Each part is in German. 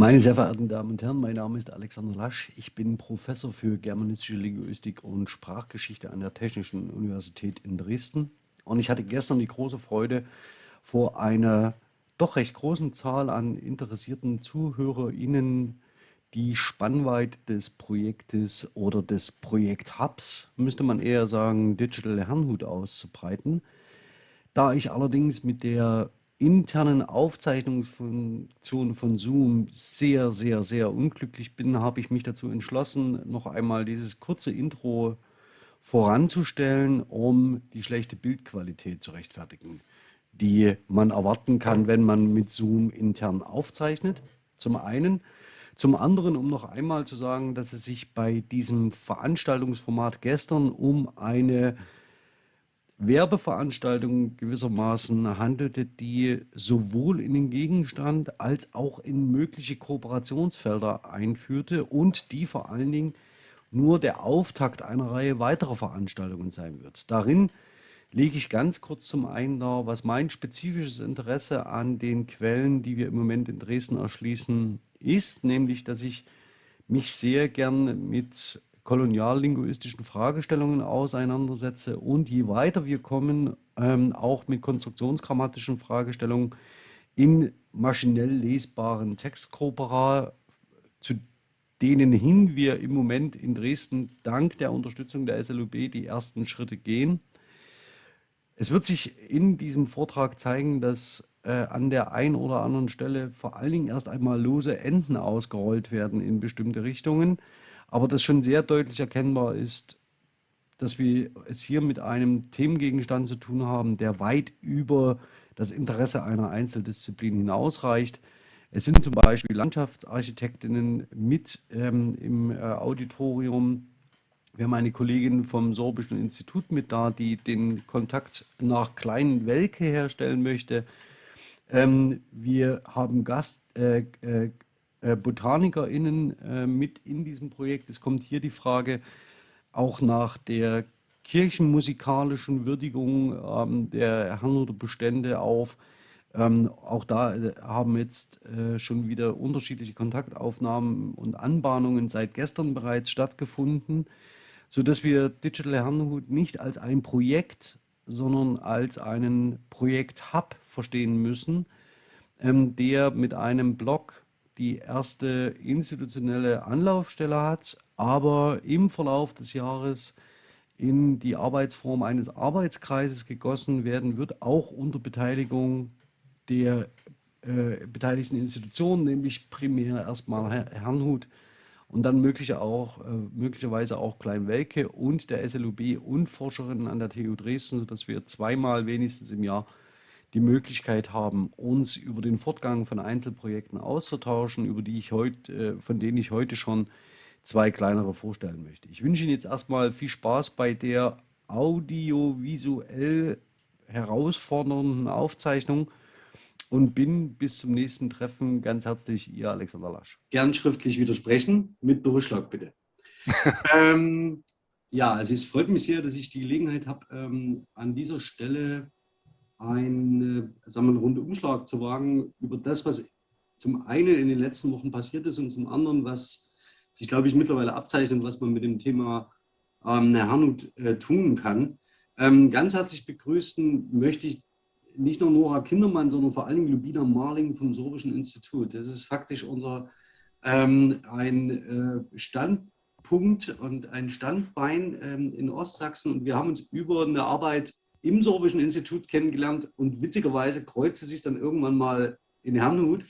Meine sehr verehrten Damen und Herren, mein Name ist Alexander Lasch. Ich bin Professor für germanistische Linguistik und Sprachgeschichte an der Technischen Universität in Dresden. Und ich hatte gestern die große Freude, vor einer doch recht großen Zahl an interessierten ZuhörerInnen die Spannweite des Projektes oder des Projekt-Hubs, müsste man eher sagen, Digital Herrnhut auszubreiten. Da ich allerdings mit der internen Aufzeichnungsfunktion von Zoom sehr, sehr, sehr unglücklich bin, habe ich mich dazu entschlossen, noch einmal dieses kurze Intro voranzustellen, um die schlechte Bildqualität zu rechtfertigen, die man erwarten kann, wenn man mit Zoom intern aufzeichnet, zum einen. Zum anderen, um noch einmal zu sagen, dass es sich bei diesem Veranstaltungsformat gestern um eine Werbeveranstaltung gewissermaßen handelte, die sowohl in den Gegenstand als auch in mögliche Kooperationsfelder einführte und die vor allen Dingen nur der Auftakt einer Reihe weiterer Veranstaltungen sein wird. Darin lege ich ganz kurz zum einen dar, was mein spezifisches Interesse an den Quellen, die wir im Moment in Dresden erschließen, ist, nämlich dass ich mich sehr gern mit koloniallinguistischen Fragestellungen auseinandersetze und je weiter wir kommen, ähm, auch mit konstruktionsgrammatischen Fragestellungen in maschinell lesbaren Textkorpora, zu denen hin wir im Moment in Dresden dank der Unterstützung der SLUB die ersten Schritte gehen. Es wird sich in diesem Vortrag zeigen, dass äh, an der einen oder anderen Stelle vor allen Dingen erst einmal lose Enden ausgerollt werden in bestimmte Richtungen aber das schon sehr deutlich erkennbar ist, dass wir es hier mit einem Themengegenstand zu tun haben, der weit über das Interesse einer Einzeldisziplin hinausreicht. Es sind zum Beispiel Landschaftsarchitektinnen mit ähm, im äh, Auditorium. Wir haben eine Kollegin vom Sorbischen Institut mit da, die den Kontakt nach Kleinen Welke herstellen möchte. Ähm, wir haben Gast, äh, äh, BotanikerInnen äh, mit in diesem Projekt. Es kommt hier die Frage auch nach der kirchenmusikalischen Würdigung ähm, der Herrnhuter Bestände auf. Ähm, auch da äh, haben jetzt äh, schon wieder unterschiedliche Kontaktaufnahmen und Anbahnungen seit gestern bereits stattgefunden, sodass wir Digital Herrnhut nicht als ein Projekt, sondern als einen Projekt-Hub verstehen müssen, ähm, der mit einem Blog die erste institutionelle Anlaufstelle hat, aber im Verlauf des Jahres in die Arbeitsform eines Arbeitskreises gegossen werden wird, auch unter Beteiligung der äh, beteiligten Institutionen, nämlich primär erstmal Herrnhut und dann mögliche auch, äh, möglicherweise auch Kleinwelke und der SLUB und Forscherinnen an der TU Dresden, sodass wir zweimal wenigstens im Jahr die Möglichkeit haben, uns über den Fortgang von Einzelprojekten auszutauschen, über die ich heute, äh, von denen ich heute schon zwei kleinere vorstellen möchte. Ich wünsche Ihnen jetzt erstmal viel Spaß bei der audiovisuell herausfordernden Aufzeichnung und bin bis zum nächsten Treffen ganz herzlich Ihr Alexander Lasch. Gern schriftlich widersprechen, mit Berufsschlag bitte. ähm, ja, also es freut mich sehr, dass ich die Gelegenheit habe, ähm, an dieser Stelle einen, sagen wir, einen Rundumschlag zu wagen über das, was zum einen in den letzten Wochen passiert ist und zum anderen, was sich, glaube ich, mittlerweile abzeichnet, was man mit dem Thema ähm, Herrnhut äh, tun kann. Ähm, ganz herzlich begrüßen möchte ich nicht nur Nora Kindermann, sondern vor allem Lubina Marling vom Sorbischen Institut. Das ist faktisch unser ähm, ein äh, Standpunkt und ein Standbein ähm, in Ostsachsen. Und wir haben uns über eine Arbeit im Sorbischen Institut kennengelernt und witzigerweise kreuzte sich dann irgendwann mal in Herrnhut.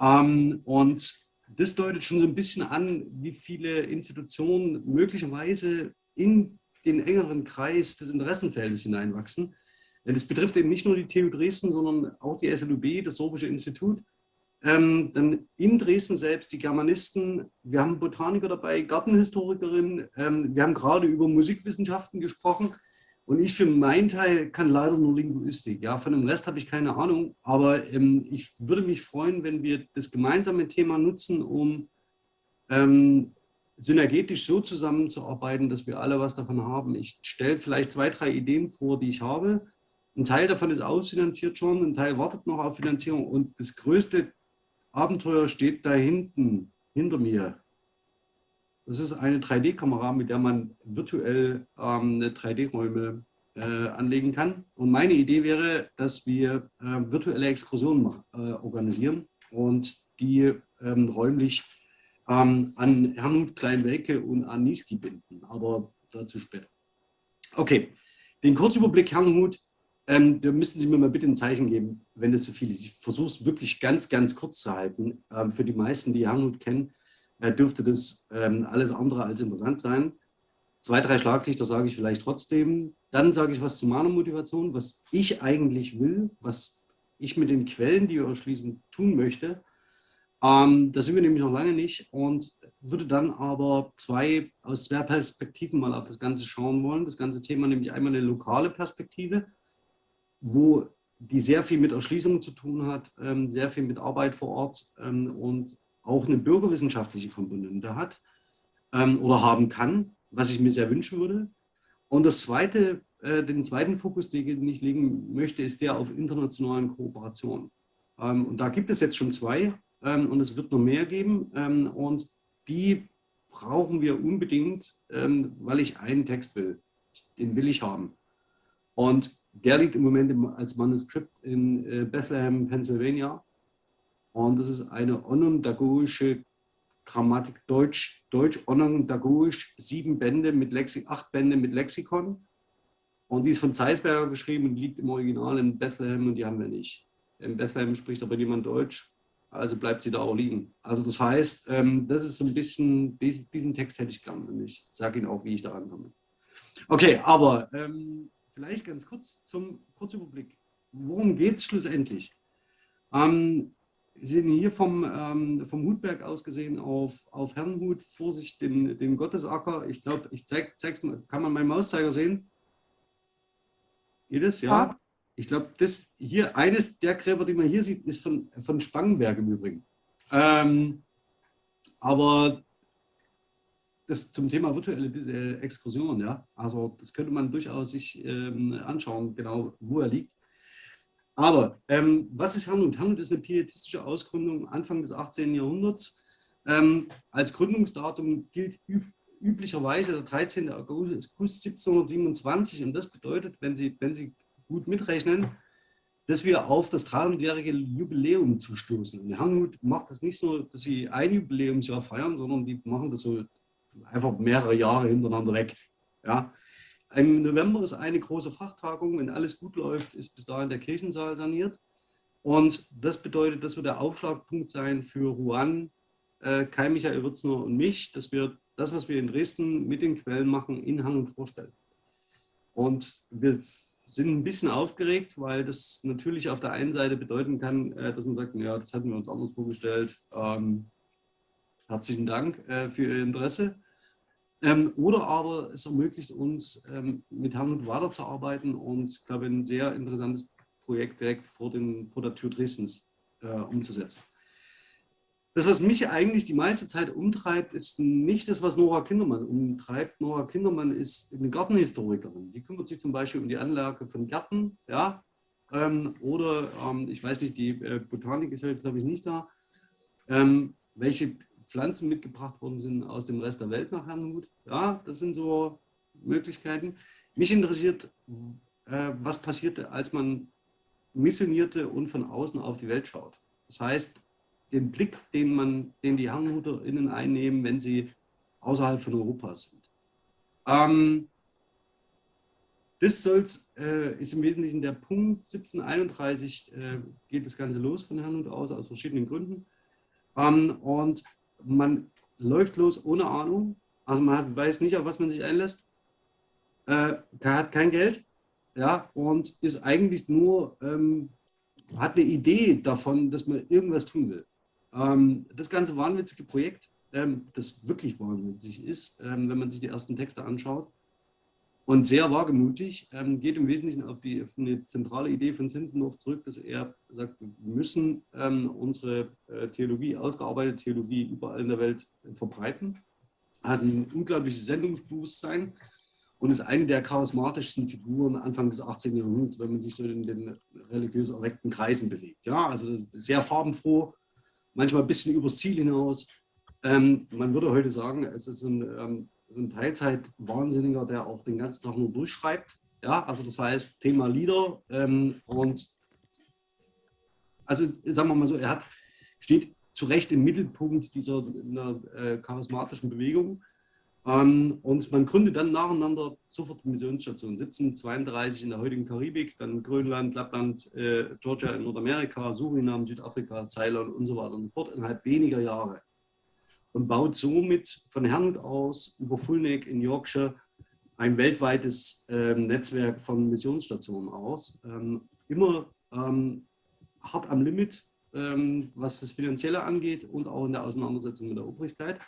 Ähm, und das deutet schon so ein bisschen an, wie viele Institutionen möglicherweise in den engeren Kreis des Interessenfeldes hineinwachsen. Das betrifft eben nicht nur die TU Dresden, sondern auch die SLUB, das Sorbische Institut. Ähm, dann in Dresden selbst die Germanisten, wir haben Botaniker dabei, Gartenhistorikerin, ähm, wir haben gerade über Musikwissenschaften gesprochen. Und ich für meinen Teil kann leider nur Linguistik. Ja, von dem Rest habe ich keine Ahnung. Aber ähm, ich würde mich freuen, wenn wir das gemeinsame Thema nutzen, um ähm, synergetisch so zusammenzuarbeiten, dass wir alle was davon haben. Ich stelle vielleicht zwei, drei Ideen vor, die ich habe. Ein Teil davon ist ausfinanziert schon, ein Teil wartet noch auf Finanzierung. Und das größte Abenteuer steht da hinten, hinter mir. Das ist eine 3D-Kamera, mit der man virtuell ähm, 3D-Räume äh, anlegen kann. Und meine Idee wäre, dass wir äh, virtuelle Exkursionen äh, organisieren und die ähm, räumlich ähm, an Herrnhut, Kleinwelke und an Niesky binden. Aber dazu später. Okay, den Kurzüberblick Herrnhut, ähm, da müssen Sie mir mal bitte ein Zeichen geben, wenn das zu viel ist. Ich versuche es wirklich ganz, ganz kurz zu halten. Ähm, für die meisten, die Herrnhut kennen, dürfte das ähm, alles andere als interessant sein. Zwei, drei Schlaglichter sage ich vielleicht trotzdem. Dann sage ich was zu meiner Motivation, was ich eigentlich will, was ich mit den Quellen, die wir erschließen, tun möchte. Ähm, da sind wir nämlich noch lange nicht und würde dann aber zwei aus zwei Perspektiven mal auf das Ganze schauen wollen. Das ganze Thema nämlich einmal eine lokale Perspektive, wo die sehr viel mit Erschließung zu tun hat, ähm, sehr viel mit Arbeit vor Ort ähm, und auch eine bürgerwissenschaftliche Komponente hat ähm, oder haben kann, was ich mir sehr wünschen würde. Und das zweite, äh, den zweiten Fokus, den ich legen möchte, ist der auf internationalen Kooperationen. Ähm, und da gibt es jetzt schon zwei ähm, und es wird noch mehr geben. Ähm, und die brauchen wir unbedingt, ähm, weil ich einen Text will. Den will ich haben. Und der liegt im Moment als Manuskript in äh, Bethlehem, Pennsylvania. Und das ist eine onondagogische Grammatik Deutsch, Deutsch onondagogisch, sieben Bände mit Lexi acht Bände mit Lexikon. Und die ist von Zeisberger geschrieben und liegt im Original in Bethlehem und die haben wir nicht. In Bethlehem spricht aber niemand Deutsch also bleibt sie da auch liegen. Also das heißt, ähm, das ist so ein bisschen, diesen Text hätte ich gern und ich sage Ihnen auch, wie ich da rankomme. Okay, aber ähm, vielleicht ganz kurz zum Kurzüberblick. Worum geht es schlussendlich? Ähm, Sie sehen hier vom, ähm, vom Hutberg aus gesehen auf, auf Herrenhut, Vorsicht, den, den Gottesacker. Ich glaube, ich zeige es mal, kann man meinen Mauszeiger sehen? Geht es? Ja. ja. Ich glaube, das hier, eines der Gräber, die man hier sieht, ist von, von Spangenberg im Übrigen. Ähm, aber das zum Thema virtuelle äh, Exkursion, ja, also das könnte man durchaus sich ähm, anschauen, genau wo er liegt. Aber ähm, was ist Herrnhut? Herrnhut ist eine pietistische Ausgründung Anfang des 18. Jahrhunderts. Ähm, als Gründungsdatum gilt üb üblicherweise der 13. August 1727 und das bedeutet, wenn Sie, wenn Sie gut mitrechnen, dass wir auf das 300-jährige Jubiläum zustoßen. Herrnhut macht das nicht so, dass sie ein Jubiläumsjahr feiern, sondern die machen das so einfach mehrere Jahre hintereinander weg. Ja. Im November ist eine große Fachtagung, wenn alles gut läuft, ist bis dahin der Kirchensaal saniert. Und das bedeutet, das wird der Aufschlagpunkt sein für Ruan, äh, Kai Michael Würzner und mich, dass wir das, was wir in Dresden mit den Quellen machen, in Hang vorstellen. Und wir sind ein bisschen aufgeregt, weil das natürlich auf der einen Seite bedeuten kann, äh, dass man sagt, ja, das hatten wir uns anders vorgestellt. Ähm, herzlichen Dank äh, für Ihr Interesse. Ähm, oder aber es ermöglicht uns, ähm, mit Herrn weiterzuarbeiten und ich glaube, ein sehr interessantes Projekt direkt vor, den, vor der Tür Dresdens äh, umzusetzen. Das, was mich eigentlich die meiste Zeit umtreibt, ist nicht das, was Nora Kindermann umtreibt. Nora Kindermann ist eine Gartenhistorikerin. Die kümmert sich zum Beispiel um die Anlage von Gärten. Ja? Ähm, oder, ähm, ich weiß nicht, die äh, Botanik ist heute, glaube ich, nicht da. Ähm, welche Pflanzen mitgebracht worden sind aus dem Rest der Welt nach Herrnhut. Ja, das sind so Möglichkeiten. Mich interessiert, äh, was passierte, als man missionierte und von außen auf die Welt schaut. Das heißt, den Blick, den, man, den die HerrnhuterInnen einnehmen, wenn sie außerhalb von Europa sind. Ähm, das soll's, äh, ist im Wesentlichen der Punkt 1731 äh, geht das Ganze los von Herrnhut aus, aus verschiedenen Gründen. Ähm, und man läuft los ohne Ahnung, also man hat, weiß nicht, auf was man sich einlässt, äh, hat kein Geld ja, und ist eigentlich nur, ähm, hat eine Idee davon, dass man irgendwas tun will. Ähm, das ganze wahnwitzige Projekt, ähm, das wirklich wahnwitzig ist, ähm, wenn man sich die ersten Texte anschaut und sehr wagemutig, ähm, geht im Wesentlichen auf, die, auf eine zentrale Idee von Zinzendorf zurück, dass er sagt, wir müssen ähm, unsere äh, Theologie, ausgearbeitete Theologie überall in der Welt äh, verbreiten. Er hat ein unglaubliches Sendungsbewusstsein und ist eine der charismatischsten Figuren Anfang des 18. Jahrhunderts, wenn man sich so in den religiös erweckten Kreisen bewegt. Ja, also sehr farbenfroh, manchmal ein bisschen übers Ziel hinaus. Ähm, man würde heute sagen, es ist ein, ähm, so ein Teilzeit-Wahnsinniger, der auch den ganzen Tag nur durchschreibt. Ja, also das heißt Thema Lieder ähm, und also sagen wir mal so, er hat, steht zu Recht im Mittelpunkt dieser äh, charismatischen Bewegung. Ähm, und man gründet dann nacheinander sofort Missionsstationen. 1732 in der heutigen Karibik, dann Grönland, Lappland, äh, Georgia in Nordamerika, Suriname, Südafrika, Ceylon und so weiter und so fort innerhalb weniger Jahre. Und baut somit von Herrnhut aus über Fulneck in Yorkshire ein weltweites ähm, Netzwerk von Missionsstationen aus. Ähm, immer ähm, hart am Limit, ähm, was das Finanzielle angeht und auch in der Auseinandersetzung mit der Obrigkeit.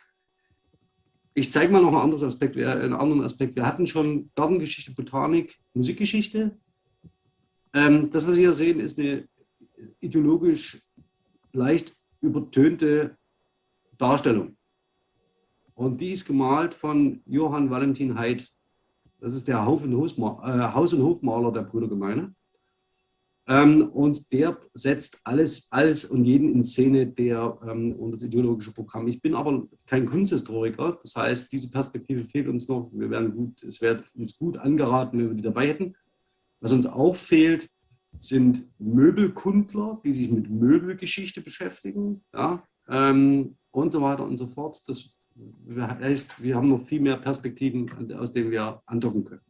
Ich zeige mal noch ein anderes Aspekt, einen anderen Aspekt. Wir hatten schon Gartengeschichte, Botanik, Musikgeschichte. Ähm, das, was Sie hier sehen, ist eine ideologisch leicht übertönte Darstellung. Und die ist gemalt von Johann Valentin Haidt. Das ist der Haus- und, Hofmaler der Brüdergemeine. Ähm, und der setzt alles, alles und jeden in Szene, der ähm, und das ideologische Programm. Ich bin aber kein Kunsthistoriker, das heißt, diese Perspektive fehlt uns noch. Wir werden gut, es wird uns gut angeraten, wenn wir die dabei hätten. Was uns auch fehlt, sind Möbelkundler, die sich mit Möbelgeschichte beschäftigen, ja, ähm, und so weiter und so fort. Das heißt, wir haben noch viel mehr Perspektiven, aus denen wir andocken können.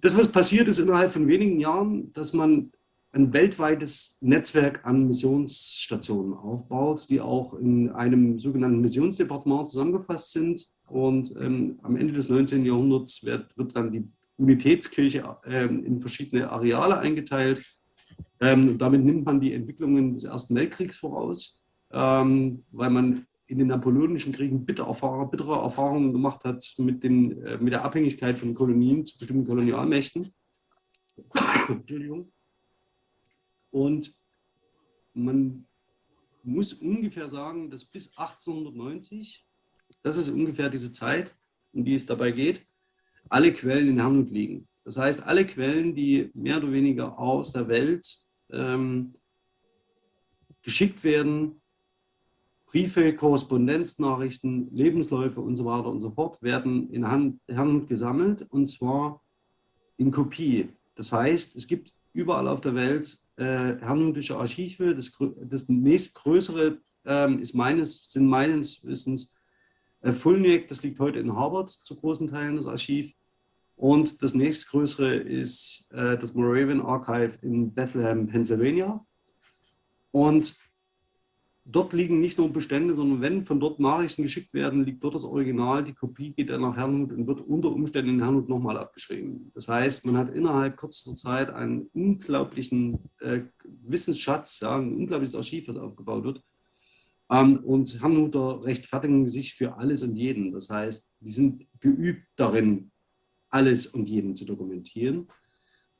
Das, was passiert ist innerhalb von wenigen Jahren, dass man ein weltweites Netzwerk an Missionsstationen aufbaut, die auch in einem sogenannten Missionsdepartement zusammengefasst sind. Und ähm, am Ende des 19. Jahrhunderts wird, wird dann die Unitätskirche ähm, in verschiedene Areale eingeteilt. Ähm, damit nimmt man die Entwicklungen des Ersten Weltkriegs voraus, ähm, weil man in den napoleonischen Kriegen bittere, Erfahrung, bittere Erfahrungen gemacht hat mit, den, äh, mit der Abhängigkeit von Kolonien zu bestimmten Kolonialmächten. Entschuldigung. Und man muss ungefähr sagen, dass bis 1890, das ist ungefähr diese Zeit, um die es dabei geht, alle Quellen in Herrnhut liegen. Das heißt, alle Quellen, die mehr oder weniger aus der Welt ähm, geschickt werden, Briefe, Korrespondenznachrichten, Lebensläufe und so weiter und so fort werden in Hand gesammelt und zwar in Kopie. Das heißt, es gibt überall auf der Welt äh, herrnhutische Archive. Das, das nächstgrößere äh, ist meines, sind meines Wissens äh, Fulneck, das liegt heute in Harvard zu großen Teilen das Archiv. Und das nächstgrößere ist äh, das Moravian Archive in Bethlehem, Pennsylvania. Und dort liegen nicht nur Bestände, sondern wenn von dort Nachrichten geschickt werden, liegt dort das Original, die Kopie geht dann nach Herrnhut und wird unter Umständen in Herrnhut nochmal abgeschrieben. Das heißt, man hat innerhalb kürzester Zeit einen unglaublichen äh, Wissensschatz, ja, ein unglaubliches Archiv, was aufgebaut wird. Ähm, und Herrnhuter rechtfertigen sich für alles und jeden. Das heißt, die sind geübt darin, alles und jeden zu dokumentieren.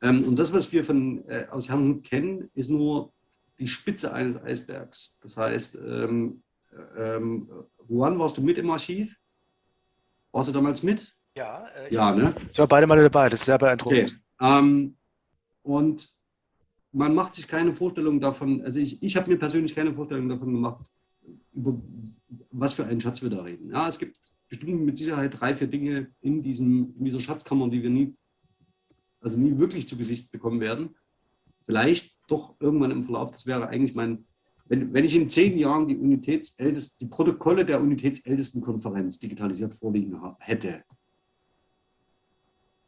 Ähm, und das, was wir von, äh, aus Herrnhut kennen, ist nur die Spitze eines Eisbergs. Das heißt, ähm, ähm, Juan, warst du mit im Archiv? Warst du damals mit? Ja, äh, ja, ne? Ich war beide Mal dabei, das ist sehr beeindruckend. Okay. Ähm, und man macht sich keine Vorstellung davon, also ich, ich habe mir persönlich keine Vorstellung davon gemacht, über was für einen Schatz wir da reden. Ja, es gibt bestimmt mit Sicherheit drei, vier Dinge in, diesem, in dieser Schatzkammer, die wir nie, also nie wirklich zu Gesicht bekommen werden vielleicht doch irgendwann im Verlauf, das wäre eigentlich mein, wenn, wenn ich in zehn Jahren die Unitätsältest, die Protokolle der Unitätsältestenkonferenz digitalisiert vorliegen hätte,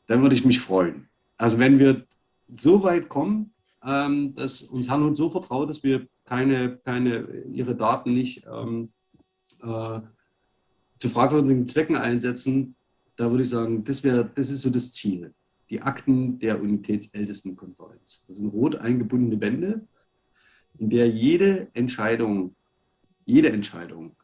dann würde ich mich freuen. Also wenn wir so weit kommen, ähm, dass uns Herrn und so vertraut, dass wir keine, keine ihre Daten nicht ähm, äh, zu fragwürdigen Zwecken einsetzen, da würde ich sagen, das, wäre, das ist so das Ziel die Akten der Unitätsältestenkonferenz. Das sind rot eingebundene Bände, in der jede Entscheidung, jede Entscheidung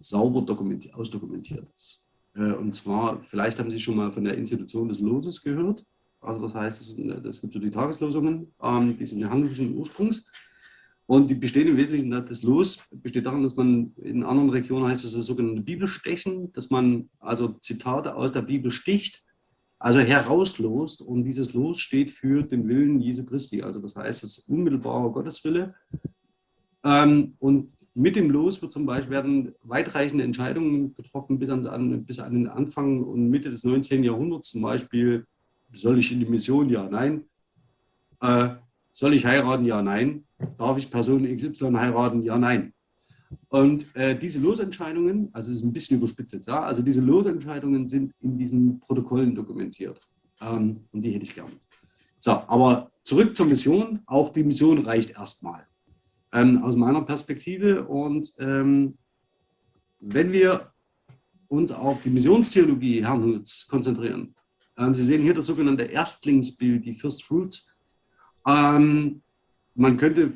sauber ausdokumentiert ist. Äh, und zwar, vielleicht haben Sie schon mal von der Institution des Loses gehört. Also das heißt, es gibt so die Tageslosungen, ähm, die sind handelsischen Ursprungs. Und die bestehen im Wesentlichen, das Los besteht darin, dass man in anderen Regionen heißt es das sogenannte Bibelstechen, dass man also Zitate aus der Bibel sticht also herauslost und dieses Los steht für den Willen Jesu Christi. Also das heißt, das unmittelbare Gotteswille Ähm, und mit dem Los wird zum Beispiel werden weitreichende Entscheidungen getroffen bis an, bis an den Anfang und Mitte des 19. Jahrhunderts. Zum Beispiel, soll ich in die Mission? Ja, nein. Äh, soll ich heiraten? Ja, nein. Darf ich Person XY heiraten? Ja, nein. Und äh, diese Losentscheidungen, also es ist ein bisschen überspitzt ja, also diese Losentscheidungen sind in diesen Protokollen dokumentiert. Ähm, und die hätte ich gern. So, aber zurück zur Mission. Auch die Mission reicht erstmal ähm, aus meiner Perspektive. Und ähm, wenn wir uns auf die Missionstheologie Herrnhuts konzentrieren, ähm, Sie sehen hier das sogenannte Erstlingsbild, die First Fruits. Ähm, man könnte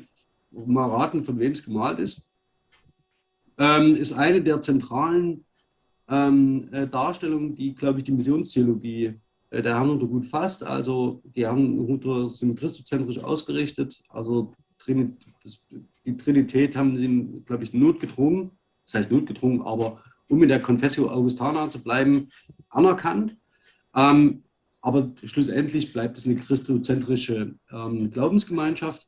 mal raten, von wem es gemalt ist. Ähm, ist eine der zentralen ähm, äh, Darstellungen, die, glaube ich, die Missionstheologie äh, der Herrnhuter gut fasst. Also die Herrnhuter sind christozentrisch ausgerichtet, also das, die Trinität haben sie, glaube ich, notgedrungen, das heißt notgedrungen, aber um in der Confessio Augustana zu bleiben, anerkannt. Ähm, aber schlussendlich bleibt es eine christozentrische ähm, Glaubensgemeinschaft.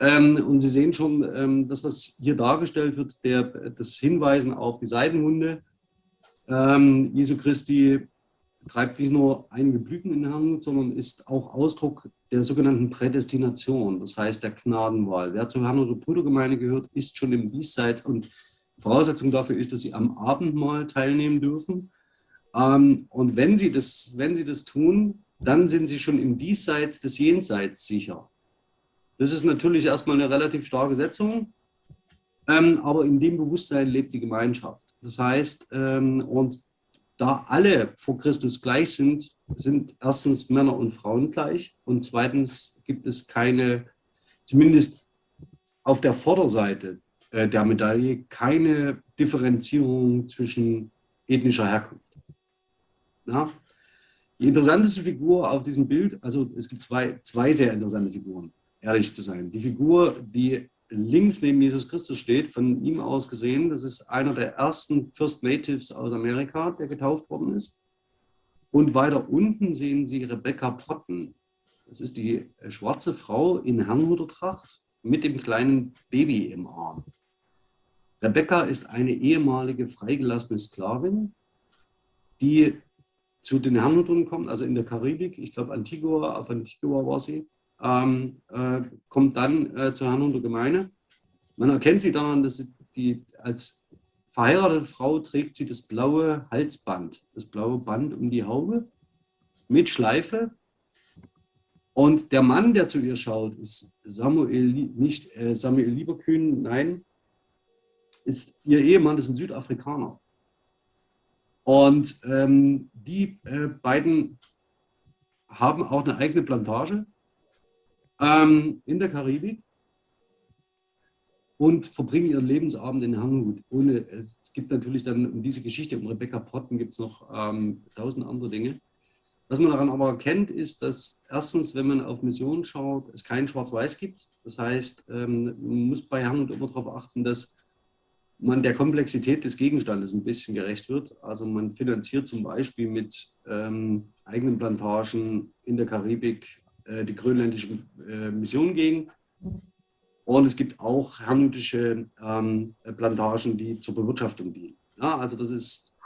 Ähm, und Sie sehen schon, ähm, das, was hier dargestellt wird, der, das Hinweisen auf die Seidenhunde ähm, Jesu Christi treibt nicht nur einige Blüten in Hand, sondern ist auch Ausdruck der sogenannten Prädestination, das heißt der Gnadenwahl. Wer zur Herrn- oder Brudergemeinde gehört, ist schon im Diesseits und Voraussetzung dafür ist, dass sie am Abendmahl teilnehmen dürfen. Und wenn sie, das, wenn sie das tun, dann sind sie schon im Diesseits des Jenseits sicher. Das ist natürlich erstmal eine relativ starke Setzung, ähm, aber in dem Bewusstsein lebt die Gemeinschaft. Das heißt, ähm, und da alle vor Christus gleich sind, sind erstens Männer und Frauen gleich und zweitens gibt es keine, zumindest auf der Vorderseite äh, der Medaille, keine Differenzierung zwischen ethnischer Herkunft. Na? Die interessanteste Figur auf diesem Bild, also es gibt zwei, zwei sehr interessante Figuren, ehrlich zu sein. Die Figur, die links neben Jesus Christus steht, von ihm aus gesehen. Das ist einer der ersten First Natives aus Amerika, der getauft worden ist. Und weiter unten sehen Sie Rebecca Potten. Das ist die schwarze Frau in Herrnhutertracht mit dem kleinen Baby im Arm. Rebecca ist eine ehemalige freigelassene Sklavin, die zu den Herrnhutern kommt, also in der Karibik, ich glaube Antigua, auf Antigua war sie, ähm, äh, kommt dann äh, zur Herrnhuter Gemeinde. Man erkennt sie daran, dass sie die, als verheiratete Frau trägt sie das blaue Halsband, das blaue Band um die Haube mit Schleife. Und der Mann, der zu ihr schaut, ist Samuel, nicht äh, Samuel Lieberkühn, nein, ist ihr Ehemann, ist ein Südafrikaner. Und ähm, die äh, beiden haben auch eine eigene Plantage ähm, in der Karibik und verbringen ihren Lebensabend in Herrnhut. Ohne, es gibt natürlich dann um diese Geschichte um Rebecca Potten gibt es noch ähm, tausend andere Dinge. Was man daran aber erkennt, ist, dass erstens, wenn man auf Mission schaut, es kein Schwarz-Weiß gibt. Das heißt, ähm, man muss bei Herrnhut immer darauf achten, dass man der Komplexität des Gegenstandes ein bisschen gerecht wird. Also man finanziert zum Beispiel mit ähm, eigenen Plantagen in der Karibik äh, die grönländische äh, Mission gegen. Und es gibt auch herrnhutische ähm, Plantagen, die zur Bewirtschaftung dienen. Ja, also das ist,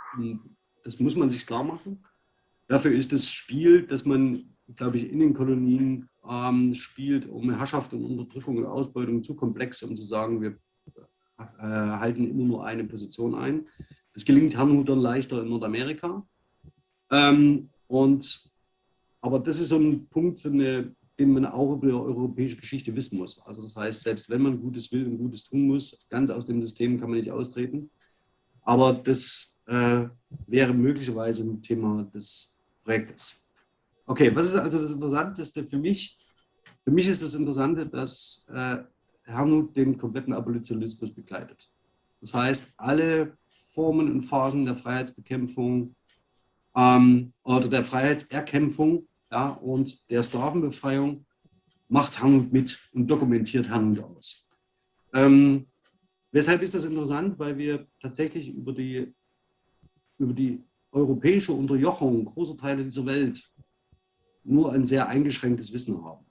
das muss man sich klar machen. Dafür ist das Spiel, das man, glaube ich, in den Kolonien ähm, spielt, um Herrschaft und Unterdrückung und Ausbeutung zu komplex, um zu sagen, wir äh, halten immer nur eine Position ein. Das gelingt Herrnhutern leichter in Nordamerika. Ähm, und aber das ist so ein Punkt, eine, den man auch über die europäische Geschichte wissen muss. Also das heißt, selbst wenn man Gutes will und Gutes tun muss, ganz aus dem System kann man nicht austreten. Aber das äh, wäre möglicherweise ein Thema des Projektes. Okay, was ist also das Interessanteste für mich? Für mich ist das Interessante, dass äh, Herrnhut den kompletten Abolitionismus begleitet. Das heißt, alle Formen und Phasen der Freiheitsbekämpfung ähm, oder der Freiheitserkämpfung ja, und der Sklavenbefreiung macht Hanut mit und dokumentiert Hanut aus. Ähm, weshalb ist das interessant? Weil wir tatsächlich über die, über die europäische Unterjochung großer Teile dieser Welt nur ein sehr eingeschränktes Wissen haben.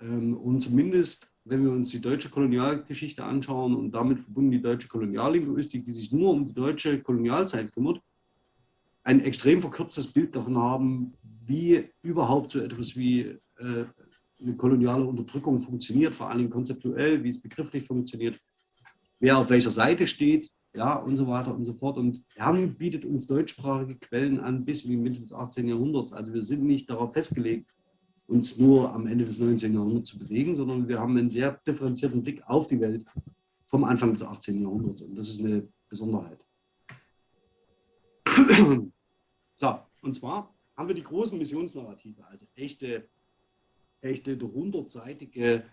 ähm, und zumindest, wenn wir uns die deutsche Kolonialgeschichte anschauen und damit verbunden die deutsche Koloniallinguistik, die sich nur um die deutsche Kolonialzeit kümmert, ein extrem verkürztes Bild davon haben, wie überhaupt so etwas wie äh, eine koloniale Unterdrückung funktioniert, vor allem konzeptuell, wie es begrifflich funktioniert, wer auf welcher Seite steht, ja, und so weiter und so fort. Und Herrn bietet uns deutschsprachige Quellen an bis in die Mitte des 18. Jahrhunderts. Also wir sind nicht darauf festgelegt, uns nur am Ende des 19. Jahrhunderts zu bewegen, sondern wir haben einen sehr differenzierten Blick auf die Welt vom Anfang des 18. Jahrhunderts. Und das ist eine Besonderheit. So, und zwar haben wir die großen Missionsnarrative, also echte, echte hundertseitige,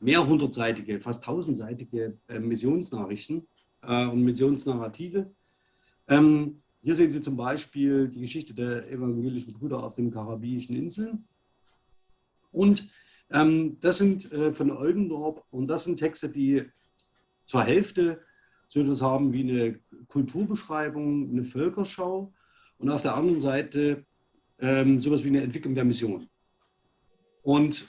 mehrhundertseitige, fast tausendseitige äh, Missionsnachrichten äh, und Missionsnarrative. Ähm, hier sehen Sie zum Beispiel die Geschichte der evangelischen Brüder auf den Karibischen Inseln. Und ähm, das sind äh, von Oldendorp und das sind Texte, die zur Hälfte so etwas haben wie eine Kulturbeschreibung, eine Völkerschau und auf der anderen Seite ähm, sowas wie eine Entwicklung der Mission. Und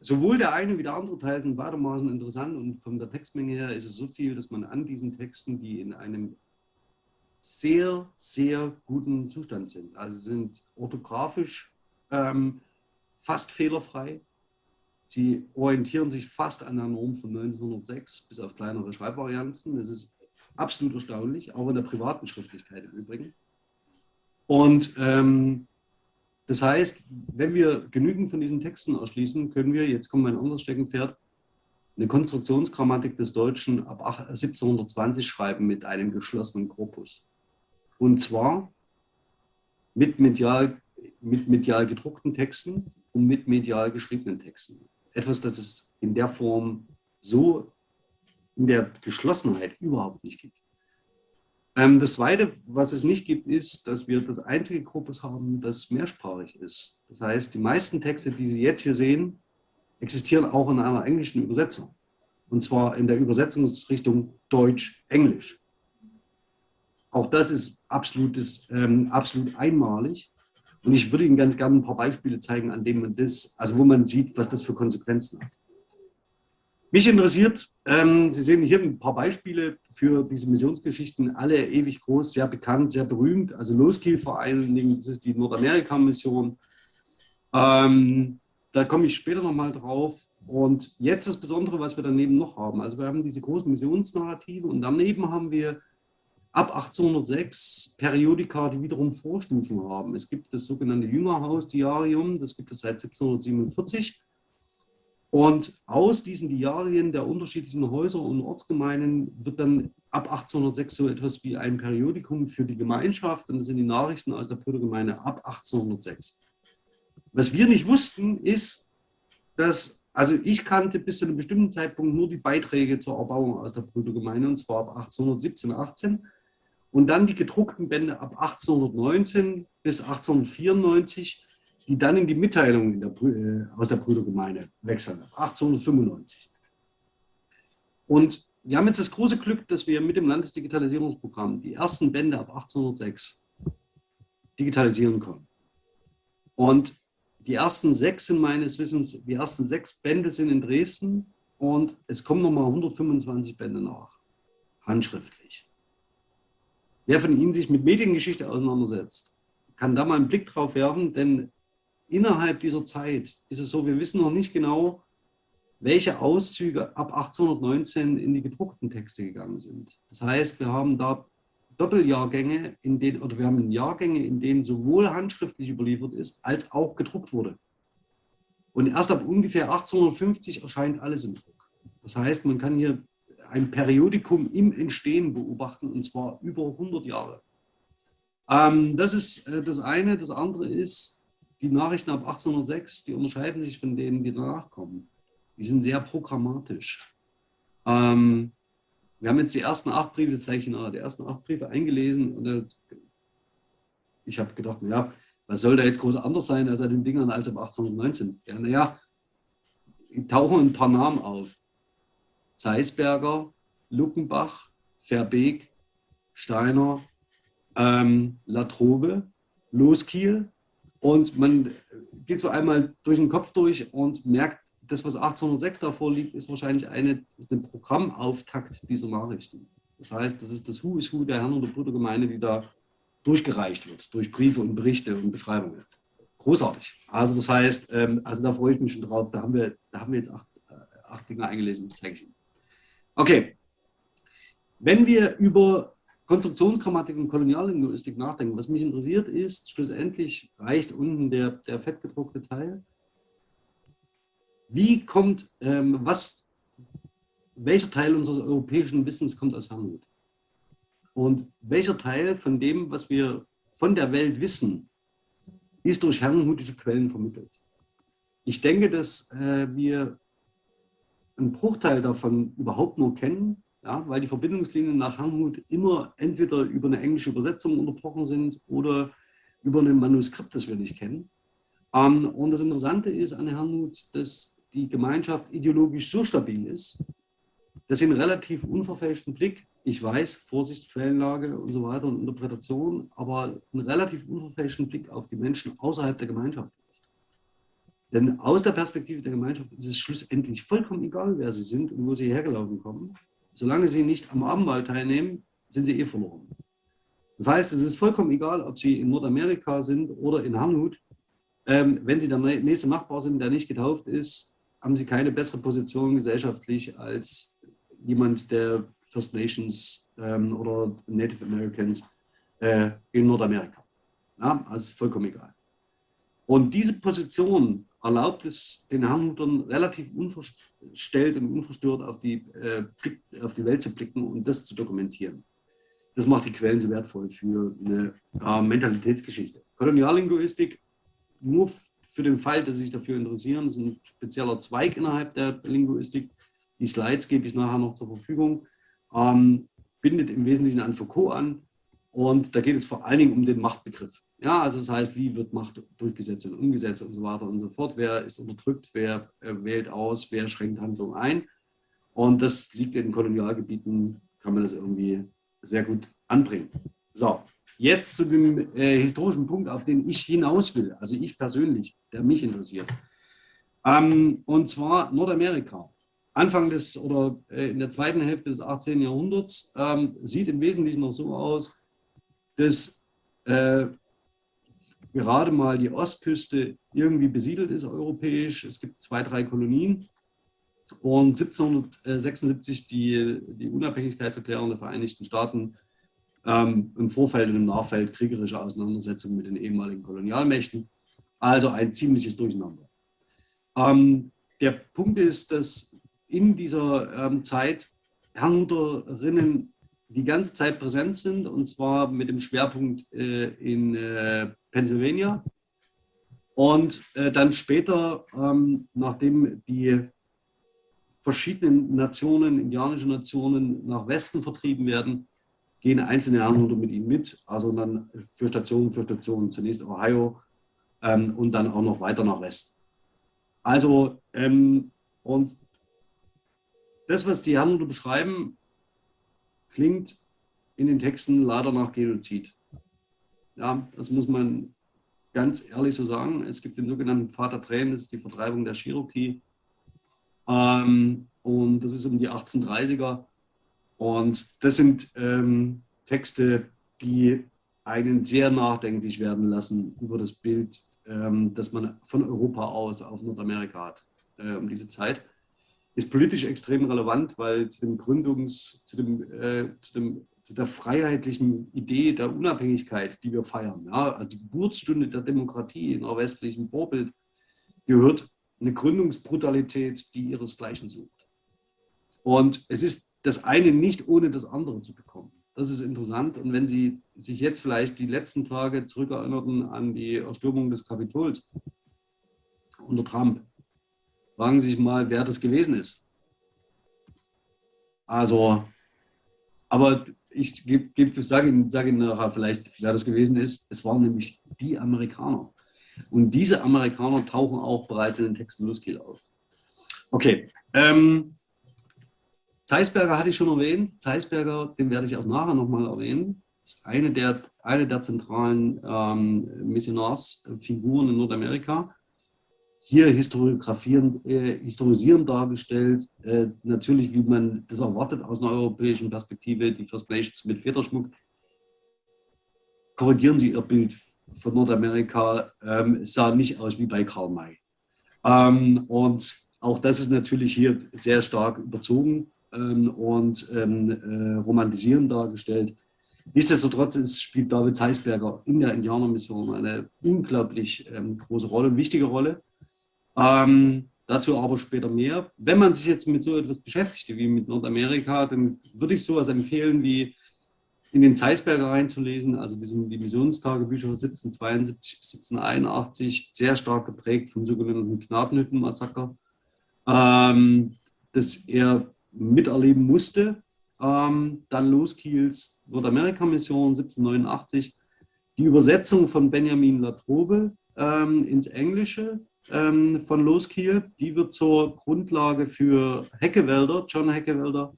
sowohl der eine wie der andere Teil sind beidermaßen interessant und von der Textmenge her ist es so viel, dass man an diesen Texten, die in einem sehr, sehr guten Zustand sind, also sind orthografisch ähm, fast fehlerfrei. Sie orientieren sich fast an der Norm von 1906, bis auf kleinere Schreibvarianzen. Das ist absolut erstaunlich, auch in der privaten Schriftlichkeit im Übrigen. Und ähm, das heißt, wenn wir genügend von diesen Texten erschließen, können wir, jetzt kommt mein anderes Steckenpferd, eine Konstruktionsgrammatik des Deutschen ab 1720 schreiben mit einem geschlossenen Korpus. Und zwar mit medial, mit medial gedruckten Texten und mit medial geschriebenen Texten. Etwas, das es in der Form so in der Geschlossenheit überhaupt nicht gibt. Ähm, das Zweite, was es nicht gibt, ist, dass wir das einzige Korpus haben, das mehrsprachig ist. Das heißt, die meisten Texte, die Sie jetzt hier sehen, existieren auch in einer englischen Übersetzung. Und zwar in der Übersetzungsrichtung Deutsch-Englisch. Auch das ist absolutes, ähm, absolut einmalig. Und ich würde Ihnen ganz gerne ein paar Beispiele zeigen, an denen man das, also wo man sieht, was das für Konsequenzen hat. Mich interessiert, ähm, Sie sehen hier ein paar Beispiele für diese Missionsgeschichten, alle ewig groß, sehr bekannt, sehr berühmt. Also Loskiel vor allen Dingen, das ist die Nordamerika-Mission. Ähm, da komme ich später nochmal drauf. Und jetzt das Besondere, was wir daneben noch haben. Also wir haben diese großen Missionsnarrative und daneben haben wir ab 1806 Periodika, die wiederum Vorstufen haben. Es gibt das sogenannte Jüngerhaus-Diarium, das gibt es seit 1747. Und aus diesen Diarien der unterschiedlichen Häuser und Ortsgemeinden wird dann ab 1806 so etwas wie ein Periodikum für die Gemeinschaft und das sind die Nachrichten aus der Brüdergemeinde ab 1806. Was wir nicht wussten, ist, dass, also ich kannte bis zu einem bestimmten Zeitpunkt nur die Beiträge zur Erbauung aus der Brüdergemeinde und zwar ab 1817, 18 und dann die gedruckten Bände ab 1819 bis 1894 die dann in die Mitteilung in der, äh, aus der Brüdergemeinde wechseln, 1895. Und wir haben jetzt das große Glück, dass wir mit dem Landesdigitalisierungsprogramm die ersten Bände ab 1806 digitalisieren können. Und die ersten sechs sind meines Wissens, die ersten sechs Bände sind in Dresden und es kommen nochmal 125 Bände nach, handschriftlich. Wer von Ihnen sich mit Mediengeschichte auseinandersetzt, kann da mal einen Blick drauf werfen, denn innerhalb dieser Zeit ist es so, wir wissen noch nicht genau, welche Auszüge ab 1819 in die gedruckten Texte gegangen sind. Das heißt, wir haben da Doppeljahrgänge, in denen, oder wir haben Jahrgänge, in denen sowohl handschriftlich überliefert ist, als auch gedruckt wurde. Und erst ab ungefähr 1850 erscheint alles im Druck. Das heißt, man kann hier ein Periodikum im Entstehen beobachten, und zwar über 100 Jahre. Ähm, das ist äh, das eine. Das andere ist, die Nachrichten ab 1806, die unterscheiden sich von denen, die danach kommen. Die sind sehr programmatisch. Ähm, wir haben jetzt die ersten acht Briefe, das zeige ich Ihnen, die ersten acht Briefe eingelesen und äh, ich habe gedacht, naja, was soll da jetzt groß anders sein als an den Dingern als ab 1819? Ja, naja, tauchen ein paar Namen auf. Zeisberger, Luckenbach, Verbeek, Steiner, ähm, Latrobe, Loskiel, und man geht so einmal durch den Kopf durch und merkt, das, was 1806 davor liegt, ist wahrscheinlich eine, ist ein Programmauftakt dieser Nachrichten. Das heißt, das ist das Who is Who der Herren- oder Brüdergemeinde, die da durchgereicht wird, durch Briefe und Berichte und Beschreibungen. Großartig. Also das heißt, ähm, also da freue ich mich schon drauf. Da haben wir, da haben wir jetzt acht, äh, acht Dinge eingelesen, zeige ich Ihnen. Okay. Wenn wir über Konstruktionsgrammatik und Koloniallinguistik nachdenken, was mich interessiert ist, schlussendlich reicht unten der, der fettgedruckte Teil. Wie kommt, ähm, was, welcher Teil unseres europäischen Wissens kommt aus Herrnhut? Und welcher Teil von dem, was wir von der Welt wissen, ist durch herrenhutische Quellen vermittelt? Ich denke, dass äh, wir einen Bruchteil davon überhaupt nur kennen, ja, weil die Verbindungslinien nach Herrnhut immer entweder über eine englische Übersetzung unterbrochen sind oder über ein Manuskript, das wir nicht kennen. Ähm, und das Interessante ist an Herrnhut, dass die Gemeinschaft ideologisch so stabil ist, dass sie einen relativ unverfälschten Blick, ich weiß, Vorsicht, Quellenlage und so weiter und Interpretation, aber einen relativ unverfälschten Blick auf die Menschen außerhalb der Gemeinschaft Denn aus der Perspektive der Gemeinschaft ist es schlussendlich vollkommen egal, wer sie sind und wo sie hergelaufen kommen. Solange sie nicht am Abendmahl teilnehmen, sind sie eh verloren. Das heißt, es ist vollkommen egal, ob sie in Nordamerika sind oder in Herrnhut. Ähm, wenn sie der nächste Nachbar sind, der nicht getauft ist, haben sie keine bessere Position gesellschaftlich als jemand, der First Nations ähm, oder Native Americans äh, in Nordamerika. Ja, also vollkommen egal. Und diese Position erlaubt es den Herrnhutern relativ unverstellt und unverstört auf die, äh, auf die Welt zu blicken und das zu dokumentieren. Das macht die Quellen so wertvoll für eine äh, Mentalitätsgeschichte. Koloniallinguistik, nur für den Fall, dass Sie sich dafür interessieren, ist ein spezieller Zweig innerhalb der Linguistik. Die Slides gebe ich nachher noch zur Verfügung. Ähm, bindet im Wesentlichen an Foucault an und da geht es vor allen Dingen um den Machtbegriff. Ja, also das heißt, wie wird Macht durchgesetzt und umgesetzt und so weiter und so fort. Wer ist unterdrückt, wer äh, wählt aus, wer schränkt Handlung ein. Und das liegt in Kolonialgebieten, kann man das irgendwie sehr gut anbringen. So, Jetzt zu dem äh, historischen Punkt, auf den ich hinaus will, also ich persönlich, der mich interessiert. Ähm, und zwar Nordamerika. Anfang des oder äh, in der zweiten Hälfte des 18. Jahrhunderts ähm, sieht im Wesentlichen noch so aus, dass äh, gerade mal die Ostküste irgendwie besiedelt ist europäisch. Es gibt zwei, drei Kolonien. Und 1776 die, die Unabhängigkeitserklärung der Vereinigten Staaten ähm, im Vorfeld und im Nachfeld kriegerische Auseinandersetzungen mit den ehemaligen Kolonialmächten. Also ein ziemliches Durcheinander. Ähm, der Punkt ist, dass in dieser ähm, Zeit Herrnhuterinnen die ganze Zeit präsent sind und zwar mit dem Schwerpunkt äh, in äh, Pennsylvania. Und äh, dann später, ähm, nachdem die verschiedenen Nationen, indianische Nationen nach Westen vertrieben werden, gehen einzelne Anhuter mit ihnen mit, also dann für Station für Station, zunächst Ohio ähm, und dann auch noch weiter nach Westen. Also, ähm, und das, was die Herrenhuter beschreiben, klingt in den Texten leider nach Genozid. Ja, das muss man ganz ehrlich so sagen. Es gibt den sogenannten Vater Tränen, das ist die Vertreibung der Cherokee. Ähm, und das ist um die 1830er. Und das sind ähm, Texte, die einen sehr nachdenklich werden lassen über das Bild, ähm, das man von Europa aus auf Nordamerika hat äh, um diese Zeit. Ist politisch extrem relevant, weil zu dem Gründungs-, zu, dem, äh, zu, dem, zu der freiheitlichen Idee der Unabhängigkeit, die wir feiern, ja, also die Geburtsstunde der Demokratie in einer westlichen Vorbild, gehört eine Gründungsbrutalität, die ihresgleichen sucht. Und es ist das eine nicht ohne das andere zu bekommen. Das ist interessant. Und wenn Sie sich jetzt vielleicht die letzten Tage zurückerinnerten an die Erstürmung des Kapitols unter Trump, fragen Sie sich mal, wer das gewesen ist. Also, aber ich sage Ihnen, sage Ihnen nachher vielleicht, wer das gewesen ist. Es waren nämlich die Amerikaner. Und diese Amerikaner tauchen auch bereits in den Texten Luskiel auf. Okay, ähm, Zeisberger hatte ich schon erwähnt. Zeisberger, den werde ich auch nachher nochmal erwähnen, ist eine der, eine der zentralen ähm, Missionarsfiguren in Nordamerika. Hier historiografierend, äh, historisierend dargestellt, äh, natürlich wie man das erwartet aus einer europäischen Perspektive, die First Nations mit Federschmuck. Korrigieren Sie Ihr Bild von Nordamerika, ähm, sah nicht aus wie bei Karl May. Ähm, und auch das ist natürlich hier sehr stark überzogen ähm, und ähm, äh, romantisierend dargestellt. Nichtsdestotrotz ist, spielt David Zeisberger in der Indianermission eine unglaublich ähm, große Rolle, wichtige Rolle. Ähm, dazu aber später mehr. Wenn man sich jetzt mit so etwas beschäftigt wie mit Nordamerika, dann würde ich sowas empfehlen wie in den Zeisberger reinzulesen, also diesen die Missionstagebücher 1772 bis 1781, sehr stark geprägt vom sogenannten Gnadenhüttenmassaker, ähm, das er miterleben musste. Ähm, dann Loskiels Nordamerika-Mission 1789, die Übersetzung von Benjamin Latrobe ähm, ins Englische ähm, von Loskiel, die wird zur Grundlage für Heckewälder, John Heckewälder,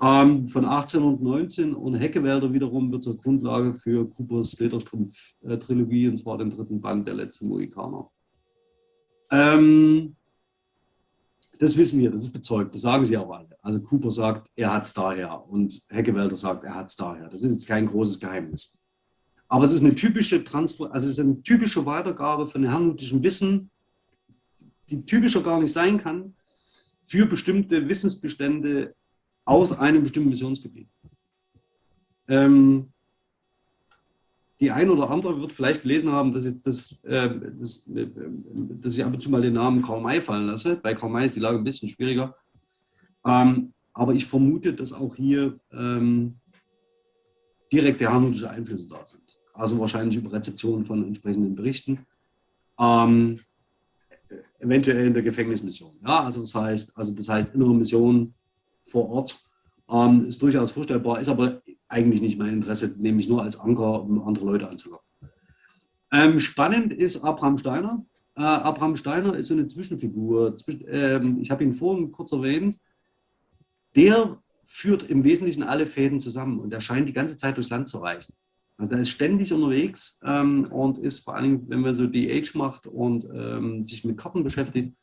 ähm, von 18 und 19 und Heckewälder wiederum wird zur Grundlage für Coopers Lederstrumpf-Trilogie, und zwar den dritten Band, der letzte Mohikaner. Ähm, das wissen wir, das ist bezeugt, das sagen sie auch alle. Also Cooper sagt, er hat es daher und Heckewälder sagt, er hat es daher. Das ist jetzt kein großes Geheimnis. Aber es ist eine typische Transfer, also es ist eine typische Weitergabe von herrnhutischen Wissen, die typischer gar nicht sein kann, für bestimmte Wissensbestände aus einem bestimmten Missionsgebiet. Ähm, die ein oder andere wird vielleicht gelesen haben, dass ich, das, äh, das, äh, dass ich ab und zu mal den Namen Karl May fallen lasse. Bei Karl May ist die Lage ein bisschen schwieriger. Ähm, aber ich vermute, dass auch hier ähm, direkte harmonische Einflüsse da sind. Also wahrscheinlich über Rezeption von entsprechenden Berichten. Ähm, eventuell in der Gefängnismission. Ja, also das heißt, also das heißt innere Mission vor Ort ähm, ist durchaus vorstellbar, ist aber eigentlich nicht mein Interesse, nämlich nur als Anker, um andere Leute anzulocken. Ähm, spannend ist Abraham Steiner. Äh, Abraham Steiner ist so eine Zwischenfigur. Zwischen, ähm, ich habe ihn vorhin kurz erwähnt. Der führt im Wesentlichen alle Fäden zusammen und er scheint die ganze Zeit durchs Land zu reisen. Also er ist ständig unterwegs ähm, und ist vor allem, wenn man so die Age macht und ähm, sich mit Karten beschäftigt,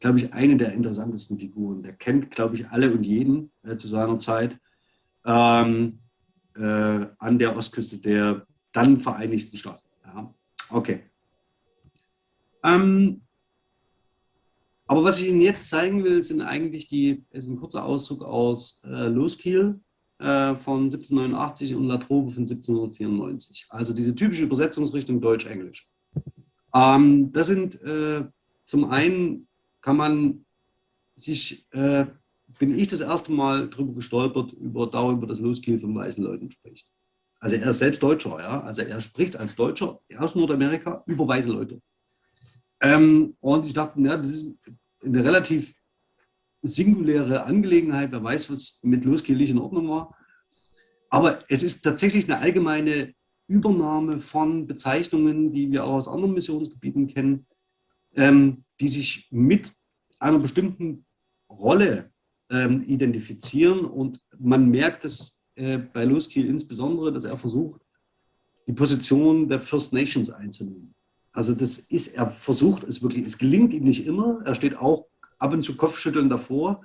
glaube ich, eine der interessantesten Figuren. Der kennt, glaube ich, alle und jeden äh, zu seiner Zeit ähm, äh, an der Ostküste der dann Vereinigten Staaten. Ja. Okay. Ähm, aber was ich Ihnen jetzt zeigen will, sind eigentlich die, ist ein kurzer Auszug aus äh, Loskiel äh, von 1789 und La Trobe von 1794. Also diese typische Übersetzungsrichtung Deutsch-Englisch. Ähm, das sind äh, zum einen kann man sich, äh, bin ich das erste Mal drüber gestolpert, über, darüber, dass Loskiel von weißen Leuten spricht. Also er ist selbst Deutscher, ja. Also er spricht als Deutscher aus Nordamerika über weiße Leute. Ähm, und ich dachte, ja, das ist eine relativ singuläre Angelegenheit. Wer weiß, was mit Loskiel nicht in Ordnung war. Aber es ist tatsächlich eine allgemeine Übernahme von Bezeichnungen, die wir auch aus anderen Missionsgebieten kennen, ähm, die sich mit einer bestimmten Rolle ähm, identifizieren. Und man merkt es äh, bei Luskiel insbesondere, dass er versucht, die Position der First Nations einzunehmen. Also das ist, er versucht es wirklich, es gelingt ihm nicht immer, er steht auch ab und zu Kopfschütteln davor,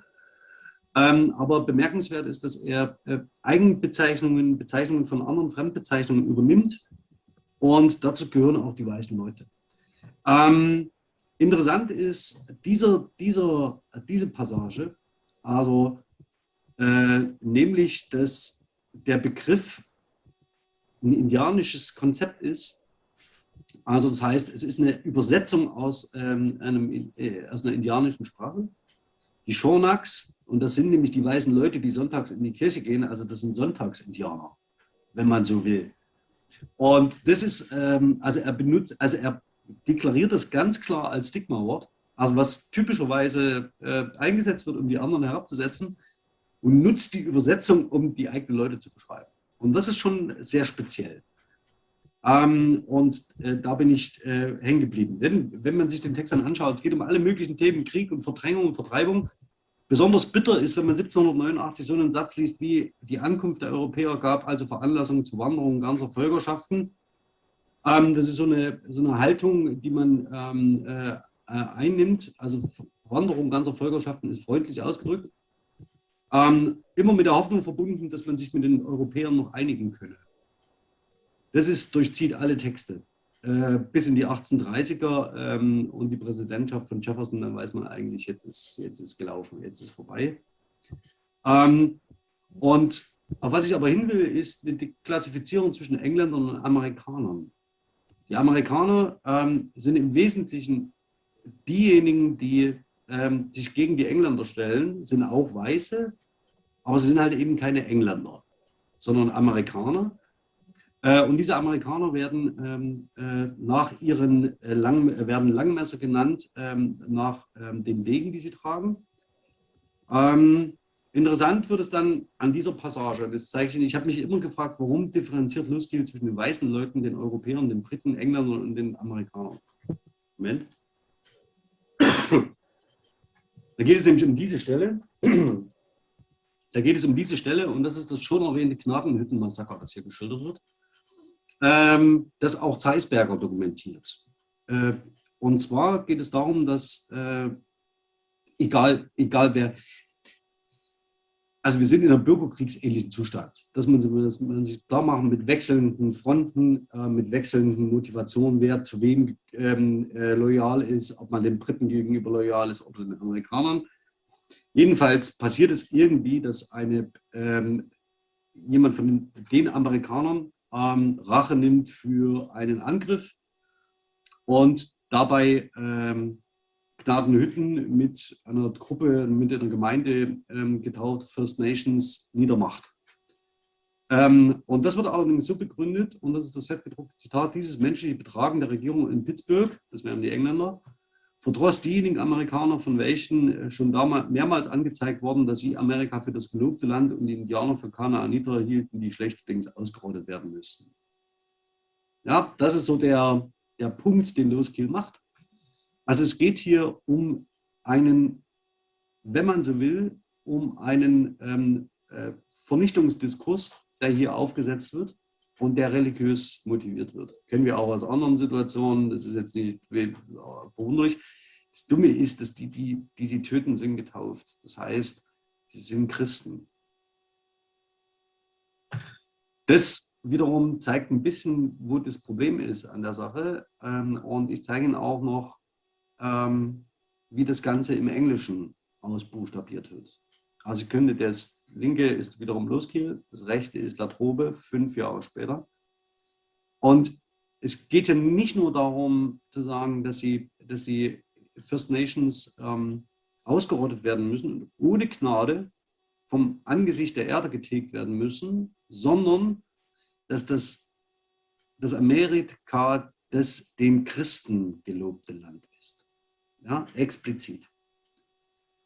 ähm, aber bemerkenswert ist, dass er äh, Eigenbezeichnungen, Bezeichnungen von anderen Fremdbezeichnungen übernimmt und dazu gehören auch die weißen Leute. Ähm, Interessant ist dieser, dieser, diese Passage, also äh, nämlich, dass der Begriff ein indianisches Konzept ist. Also das heißt, es ist eine Übersetzung aus, ähm, einem, äh, aus einer indianischen Sprache. Die Shornaks, und das sind nämlich die weißen Leute, die sonntags in die Kirche gehen, also das sind Sonntagsindianer, wenn man so will. Und das ist, ähm, also er benutzt, also er deklariert das ganz klar als Stigma-Wort, also was typischerweise äh, eingesetzt wird, um die anderen herabzusetzen und nutzt die Übersetzung, um die eigenen Leute zu beschreiben. Und das ist schon sehr speziell. Ähm, und äh, da bin ich äh, hängen geblieben. Denn wenn man sich den Text dann anschaut, es geht um alle möglichen Themen, Krieg und Verdrängung und Vertreibung. Besonders bitter ist, wenn man 1789 so einen Satz liest wie die Ankunft der Europäer gab also Veranlassung zur Wanderung ganzer Völkerschaften. Ähm, das ist so eine, so eine Haltung, die man ähm, äh, äh, einnimmt, also Wanderung ganzer Völkerschaften ist freundlich ausgedrückt, ähm, immer mit der Hoffnung verbunden, dass man sich mit den Europäern noch einigen könne. Das ist, durchzieht alle Texte. Äh, bis in die 1830er ähm, und die Präsidentschaft von Jefferson, dann weiß man eigentlich, jetzt ist, jetzt ist gelaufen, jetzt ist vorbei. Ähm, und auf was ich aber hin will, ist die Klassifizierung zwischen Engländern und Amerikanern. Die Amerikaner ähm, sind im Wesentlichen diejenigen, die ähm, sich gegen die Engländer stellen, sind auch Weiße, aber sie sind halt eben keine Engländer, sondern Amerikaner. Äh, und diese Amerikaner werden ähm, äh, nach ihren äh, Lang, werden Langmesser genannt, ähm, nach ähm, den Wegen, die sie tragen. Interessant wird es dann an dieser Passage, das zeige ich ich habe mich immer gefragt, warum differenziert Luskiel zwischen den weißen Leuten, den Europäern, den Briten, Engländern und den Amerikanern. Moment. Da geht es nämlich um diese Stelle. Da geht es um diese Stelle und das ist das schon erwähnte Knabenhüttenmassaker, das hier geschildert wird, ähm, das auch Zeisberger dokumentiert. Äh, und zwar geht es darum, dass äh, egal, egal wer, also wir sind in einem bürgerkriegsähnlichen Zustand. Das muss man, sich klar machen mit wechselnden Fronten, äh, mit wechselnden Motivationen, wer zu wem ähm, äh, loyal ist, ob man den Briten gegenüber loyal ist oder den Amerikanern. Jedenfalls passiert es irgendwie, dass eine, ähm, jemand von den, den Amerikanern ähm, Rache nimmt für einen Angriff und dabei ähm, Gnadenhütten mit einer Gruppe, mit einer Gemeinde ähm, getauft, First Nations, niedermacht. Ähm, und das wird allerdings so begründet, und das ist das fettgedruckte Zitat, dieses menschliche Betragen der Regierung in Pittsburgh, das wären die Engländer, verdross diejenigen Amerikaner, von welchen äh, schon damals mehrmals angezeigt worden, dass sie Amerika für das gelobte Land und die Indianer für Kanaaniter hielten, die schlechterdings ausgerottet werden müssten. Ja, das ist so der, der Punkt, den Loskiel macht. Also es geht hier um einen, wenn man so will, um einen ähm, äh, Vernichtungsdiskurs, der hier aufgesetzt wird und der religiös motiviert wird. Kennen wir auch aus anderen Situationen, das ist jetzt nicht verwunderlich. Das Dumme ist, dass die, die, die sie töten, sind getauft. Das heißt, sie sind Christen. Das wiederum zeigt ein bisschen, wo das Problem ist an der Sache. Ähm, und ich zeige Ihnen auch noch, ähm, wie das Ganze im Englischen ausbuchstabiert wird. Also ich könnte, das linke ist wiederum Loskiel, das rechte ist Latrobe, fünf Jahre später. Und es geht ja nicht nur darum zu sagen, dass, sie, dass die First Nations ähm, ausgerottet werden müssen und ohne Gnade vom Angesicht der Erde getilgt werden müssen, sondern dass das, das Amerika das den Christen gelobte Land ja, explizit.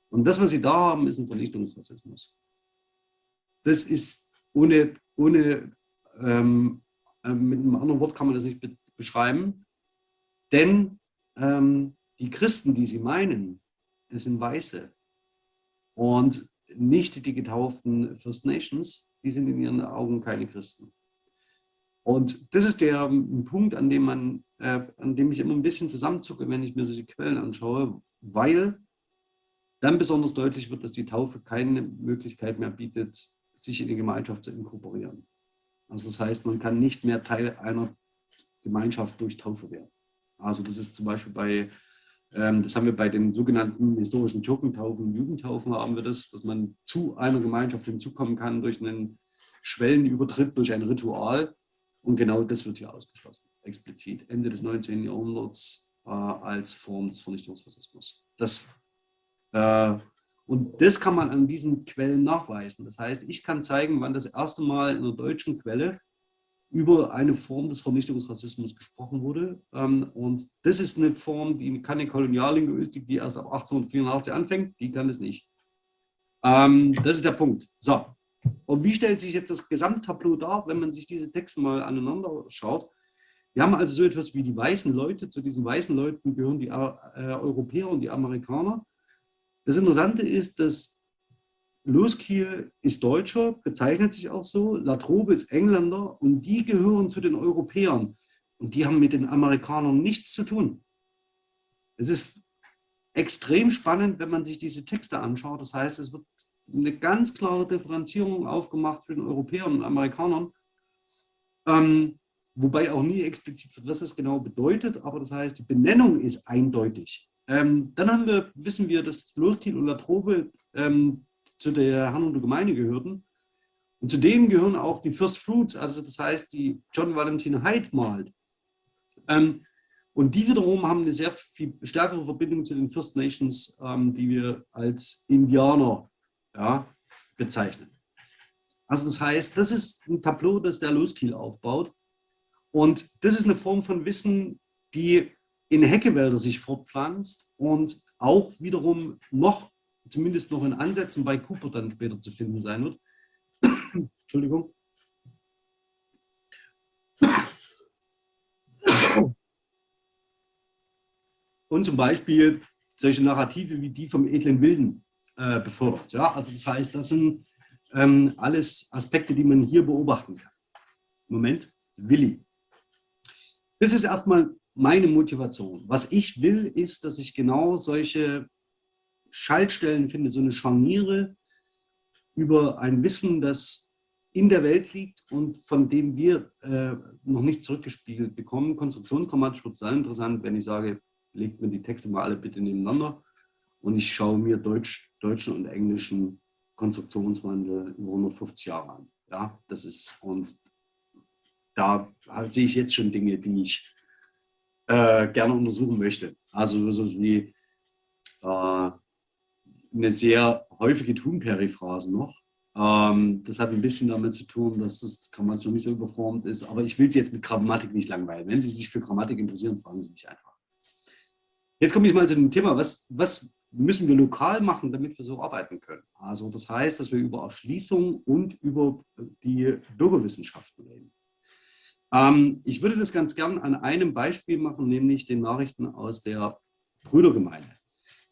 Und das, was Sie da haben, ist ein Vernichtungsrassismus. Das ist ohne, ohne ähm, äh, mit einem anderen Wort kann man das nicht be beschreiben, denn ähm, die Christen, die Sie meinen, das sind Weiße und nicht die getauften First Nations, die sind in ihren Augen keine Christen. Und das ist der ähm, Punkt, an dem, man, äh, an dem ich immer ein bisschen zusammenzucke, wenn ich mir solche Quellen anschaue, weil dann besonders deutlich wird, dass die Taufe keine Möglichkeit mehr bietet, sich in die Gemeinschaft zu inkorporieren. Also das heißt, man kann nicht mehr Teil einer Gemeinschaft durch Taufe werden. Also das ist zum Beispiel bei, ähm, das haben wir bei den sogenannten historischen Türkentaufen, Jugendtaufen haben wir das, dass man zu einer Gemeinschaft hinzukommen kann durch einen Schwellenübertritt, durch ein Ritual. Und genau das wird hier ausgeschlossen, explizit, Ende des 19. Jahrhunderts äh, als Form des Vernichtungsrassismus. Das, äh, und das kann man an diesen Quellen nachweisen. Das heißt, ich kann zeigen, wann das erste Mal in einer deutschen Quelle über eine Form des Vernichtungsrassismus gesprochen wurde. Ähm, und das ist eine Form, die keine Koloniallinguistik, die erst ab 1884 anfängt, die kann es nicht. Ähm, das ist der Punkt. So, und wie stellt sich jetzt das Gesamttableau dar, wenn man sich diese Texte mal aneinander schaut? Wir haben also so etwas wie die weißen Leute. Zu diesen weißen Leuten gehören die äh, Europäer und die Amerikaner. Das Interessante ist, dass Loskiel ist Deutscher, bezeichnet sich auch so. Latrobe ist Engländer und die gehören zu den Europäern. Und die haben mit den Amerikanern nichts zu tun. Es ist extrem spannend, wenn man sich diese Texte anschaut. Das heißt, es wird eine ganz klare Differenzierung aufgemacht zwischen Europäern und Amerikanern. Ähm, wobei auch nie explizit wird, was das genau bedeutet, aber das heißt, die Benennung ist eindeutig. Ähm, dann haben wir, wissen wir, dass Loskiel und Latrobe ähm, zu der Hannover Gemeinde gehörten. Und zu denen gehören auch die First Fruits, also das heißt, die John Valentin Hyde malt. Ähm, und die wiederum haben eine sehr viel stärkere Verbindung zu den First Nations, ähm, die wir als Indianer ja, bezeichnen. Also das heißt, das ist ein Tableau, das der Loskiel aufbaut. Und das ist eine Form von Wissen, die in Heckewälder sich fortpflanzt und auch wiederum noch, zumindest noch in Ansätzen bei Cooper dann später zu finden sein wird. Entschuldigung. Und zum Beispiel solche Narrative wie die vom edlen Wilden äh, befördert. Ja, also das heißt, das sind ähm, alles Aspekte, die man hier beobachten kann. Moment, Willi. Das ist erstmal meine Motivation. Was ich will, ist, dass ich genau solche Schaltstellen finde, so eine Scharniere über ein Wissen, das in der Welt liegt und von dem wir äh, noch nicht zurückgespiegelt bekommen. Konstruktionsgrammatisch wird es dann interessant, wenn ich sage, legt mir die Texte mal alle bitte nebeneinander und ich schaue mir Deutsch, deutschen und englischen Konstruktionswandel über 150 Jahre an. Ja, das ist, und da sehe ich jetzt schon Dinge, die ich äh, gerne untersuchen möchte. Also so wie äh, eine sehr häufige Tun-Periphrase noch. Ähm, das hat ein bisschen damit zu tun, dass das Grammatik nicht so überformt ist, aber ich will Sie jetzt mit Grammatik nicht langweilen. Wenn Sie sich für Grammatik interessieren, fragen Sie mich einfach. Jetzt komme ich mal zu dem Thema, was, was müssen wir lokal machen, damit wir so arbeiten können. Also das heißt, dass wir über Erschließung und über die Bürgerwissenschaften reden. Ähm, ich würde das ganz gern an einem Beispiel machen, nämlich den Nachrichten aus der Brüdergemeinde.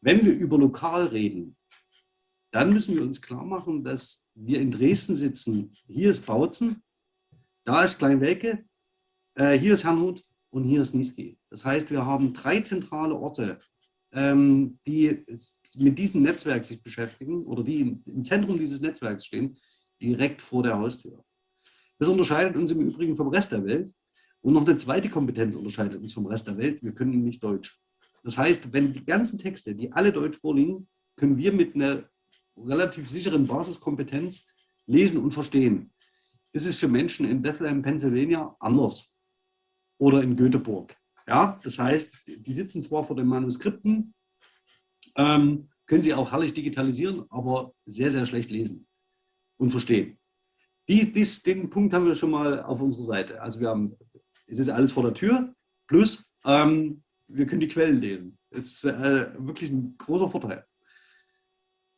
Wenn wir über lokal reden, dann müssen wir uns klar machen, dass wir in Dresden sitzen. Hier ist Bautzen, da ist Kleinwelke, äh, hier ist Herrnhut und hier ist Niesky. Das heißt, wir haben drei zentrale Orte, ähm, die mit diesem Netzwerk sich beschäftigen oder die im Zentrum dieses Netzwerks stehen, direkt vor der Haustür. Das unterscheidet uns im Übrigen vom Rest der Welt. Und noch eine zweite Kompetenz unterscheidet uns vom Rest der Welt. Wir können nicht Deutsch. Das heißt, wenn die ganzen Texte, die alle Deutsch vorliegen, können wir mit einer relativ sicheren Basiskompetenz lesen und verstehen. Das ist für Menschen in Bethlehem, Pennsylvania anders. Oder in Göteborg. Ja, das heißt, die sitzen zwar vor den Manuskripten, ähm, können sie auch herrlich digitalisieren, aber sehr, sehr schlecht lesen und verstehen. Die, dies, den Punkt haben wir schon mal auf unserer Seite. Also wir haben, es ist alles vor der Tür, plus ähm, wir können die Quellen lesen. Das ist äh, wirklich ein großer Vorteil.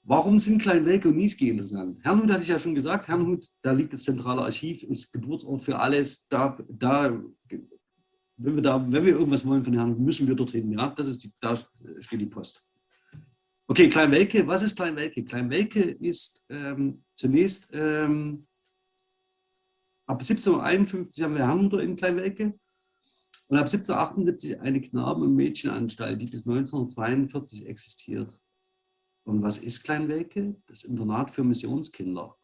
Warum sind Kleinwelke und Niesky interessant? Herrnhut hatte ich ja schon gesagt, Herrnhut, da liegt das zentrale Archiv, ist Geburtsort für alles. Da, da, wenn, wir da, wenn wir irgendwas wollen von Herrnhut, müssen wir dorthin. Ja? Das ist die, da steht die Post. Okay, Kleinwelke, was ist Kleinwelke? Kleinwelke ist ähm, zunächst ähm, Ab 1751 haben wir Herrnhuter in Kleinwelke und ab 1778 eine Knaben- und Mädchenanstalt, die bis 1942 existiert. Und was ist Kleinwelke? Das Internat für Missionskinder.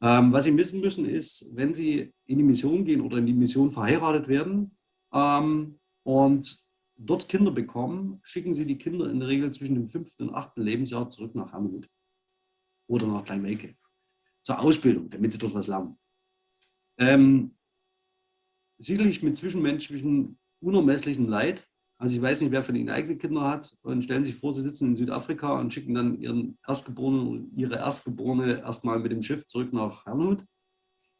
Ähm, was Sie wissen müssen ist, wenn Sie in die Mission gehen oder in die Mission verheiratet werden ähm, und dort Kinder bekommen, schicken Sie die Kinder in der Regel zwischen dem fünften und achten Lebensjahr zurück nach Herrnhut oder nach Kleinwelke zur Ausbildung, damit sie dort was lernen. Ähm, sicherlich mit zwischenmenschlichem unermesslichen Leid. Also ich weiß nicht, wer von Ihnen eigene Kinder hat und stellen sich vor, Sie sitzen in Südafrika und schicken dann Ihren Erstgeborenen oder Ihre Erstgeborene erstmal mit dem Schiff zurück nach Herrnhut.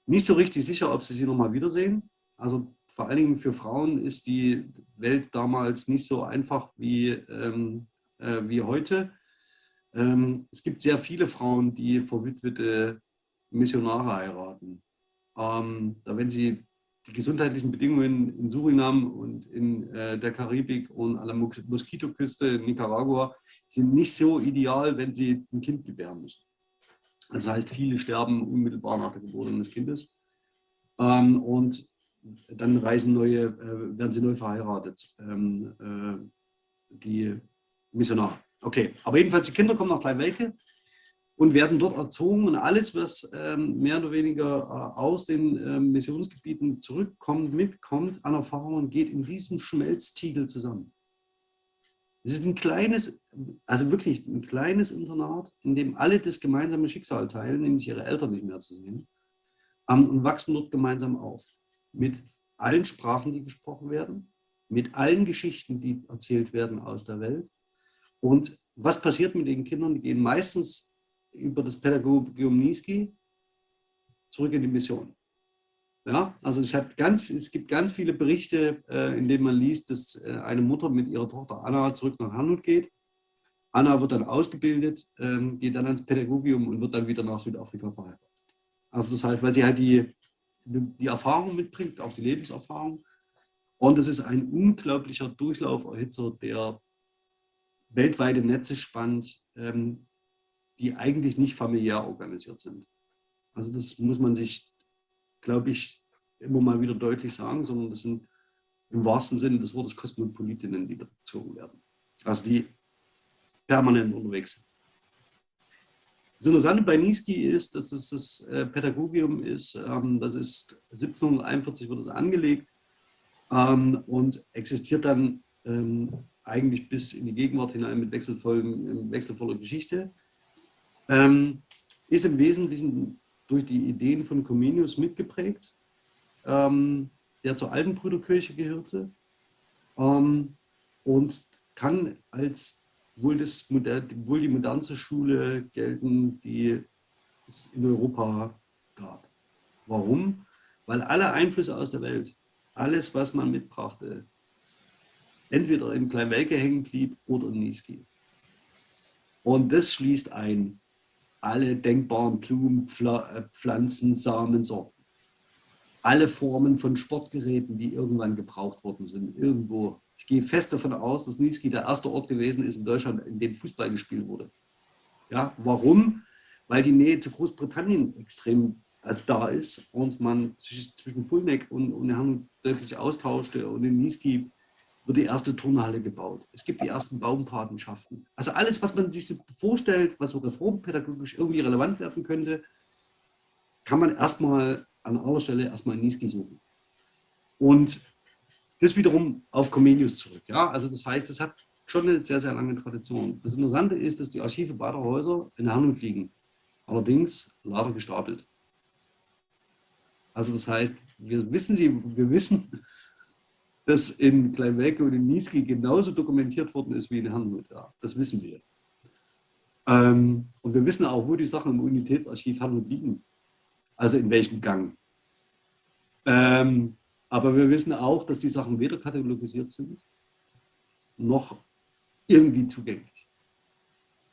Nicht so richtig sicher, ob Sie sie nochmal wiedersehen. Also vor allen Dingen für Frauen ist die Welt damals nicht so einfach wie, ähm, äh, wie heute. Ähm, es gibt sehr viele Frauen, die verwitwete Missionare heiraten. Ähm, da wenn Sie die gesundheitlichen Bedingungen in Surinam und in äh, der Karibik und an der Moskitoküste in Nicaragua sind nicht so ideal, wenn Sie ein Kind gebären müssen. Das heißt, viele sterben unmittelbar nach der Geburt eines Kindes. Ähm, und dann reisen neue, äh, werden sie neu verheiratet. Ähm, äh, die Missionar. Okay, aber jedenfalls die Kinder kommen nach Kleinwelke und werden dort erzogen und alles, was ähm, mehr oder weniger äh, aus den äh, Missionsgebieten zurückkommt, mitkommt an Erfahrungen, geht in diesem Schmelztiegel zusammen. Es ist ein kleines, also wirklich ein kleines Internat, in dem alle das gemeinsame Schicksal teilen, nämlich ihre Eltern nicht mehr zu sehen, ähm, und wachsen dort gemeinsam auf. Mit allen Sprachen, die gesprochen werden, mit allen Geschichten, die erzählt werden aus der Welt. Und was passiert mit den Kindern? Die gehen meistens über das Pädagogium Niski zurück in die Mission. Ja, also es, hat ganz, es gibt ganz viele Berichte, äh, in denen man liest, dass äh, eine Mutter mit ihrer Tochter Anna zurück nach Hanut geht. Anna wird dann ausgebildet, ähm, geht dann ans Pädagogium und wird dann wieder nach Südafrika verheiratet. Also das heißt, weil sie halt die, die Erfahrung mitbringt, auch die Lebenserfahrung. Und es ist ein unglaublicher Durchlauferhitzer, der weltweite Netze spannt, ähm, die eigentlich nicht familiär organisiert sind. Also das muss man sich, glaube ich, immer mal wieder deutlich sagen, sondern das sind im wahrsten Sinne des Wortes Kosmopolitinnen, die bezogen werden. Also die permanent unterwegs sind. Das Interessante bei Niski ist, dass es das äh, Pädagogium ist, ähm, das ist 1741 wird es angelegt ähm, und existiert dann ähm, eigentlich bis in die Gegenwart hinein mit wechselvoller Geschichte. Ist im Wesentlichen durch die Ideen von Comenius mitgeprägt, der zur Altenbrüderkirche gehörte und kann als wohl, das, wohl die modernste Schule gelten, die es in Europa gab. Warum? Weil alle Einflüsse aus der Welt, alles, was man mitbrachte, entweder in Kleinwelke hängen blieb oder in Niski. Und das schließt ein alle denkbaren Blumen, äh, Pflanzen, Samen, Sorten. Alle Formen von Sportgeräten, die irgendwann gebraucht worden sind, irgendwo ich gehe fest davon aus, dass Niski der erste Ort gewesen ist in Deutschland, in dem Fußball gespielt wurde. Ja, warum? Weil die Nähe zu Großbritannien extrem also da ist und man zwischen Fulneck und, und Herrn deutlich austauschte und in Niski wird die erste Turnhalle gebaut. Es gibt die ersten Baumpatenschaften. Also alles, was man sich so vorstellt, was so reformpädagogisch irgendwie relevant werden könnte, kann man erstmal an aller Stelle erstmal in Niski suchen. Und das wiederum auf Comenius zurück. Ja? Also das heißt, es hat schon eine sehr, sehr lange Tradition. Das Interessante ist, dass die Archive beider Häuser in Hernum liegen. Allerdings leider gestapelt. Also das heißt, wir wissen, sie, wir wissen, dass in Kleinwelke und in Niesky genauso dokumentiert worden ist wie in Herrnhut. Ja, das wissen wir. Ähm, und wir wissen auch, wo die Sachen im Unitätsarchiv Herrnhut liegen. Also in welchem Gang. Ähm, aber wir wissen auch, dass die Sachen weder katalogisiert sind, noch irgendwie zugänglich.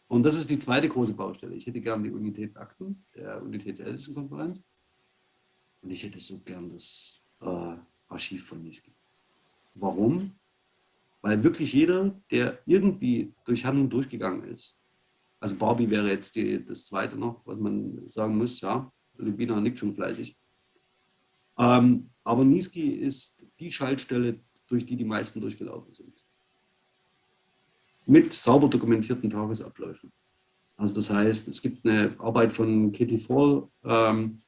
Und das ist die zweite große Baustelle. Ich hätte gern die Unitätsakten der Unitätsältestenkonferenz und ich hätte so gern das äh, Archiv von Niski. Warum? Weil wirklich jeder, der irgendwie durch Handlung durchgegangen ist, also Barbie wäre jetzt die, das zweite noch, was man sagen muss, ja, Lubina nickt schon fleißig, ähm, aber Niski ist die Schaltstelle, durch die die meisten durchgelaufen sind. Mit sauber dokumentierten Tagesabläufen. Also das heißt, es gibt eine Arbeit von Katie Fall, ähm,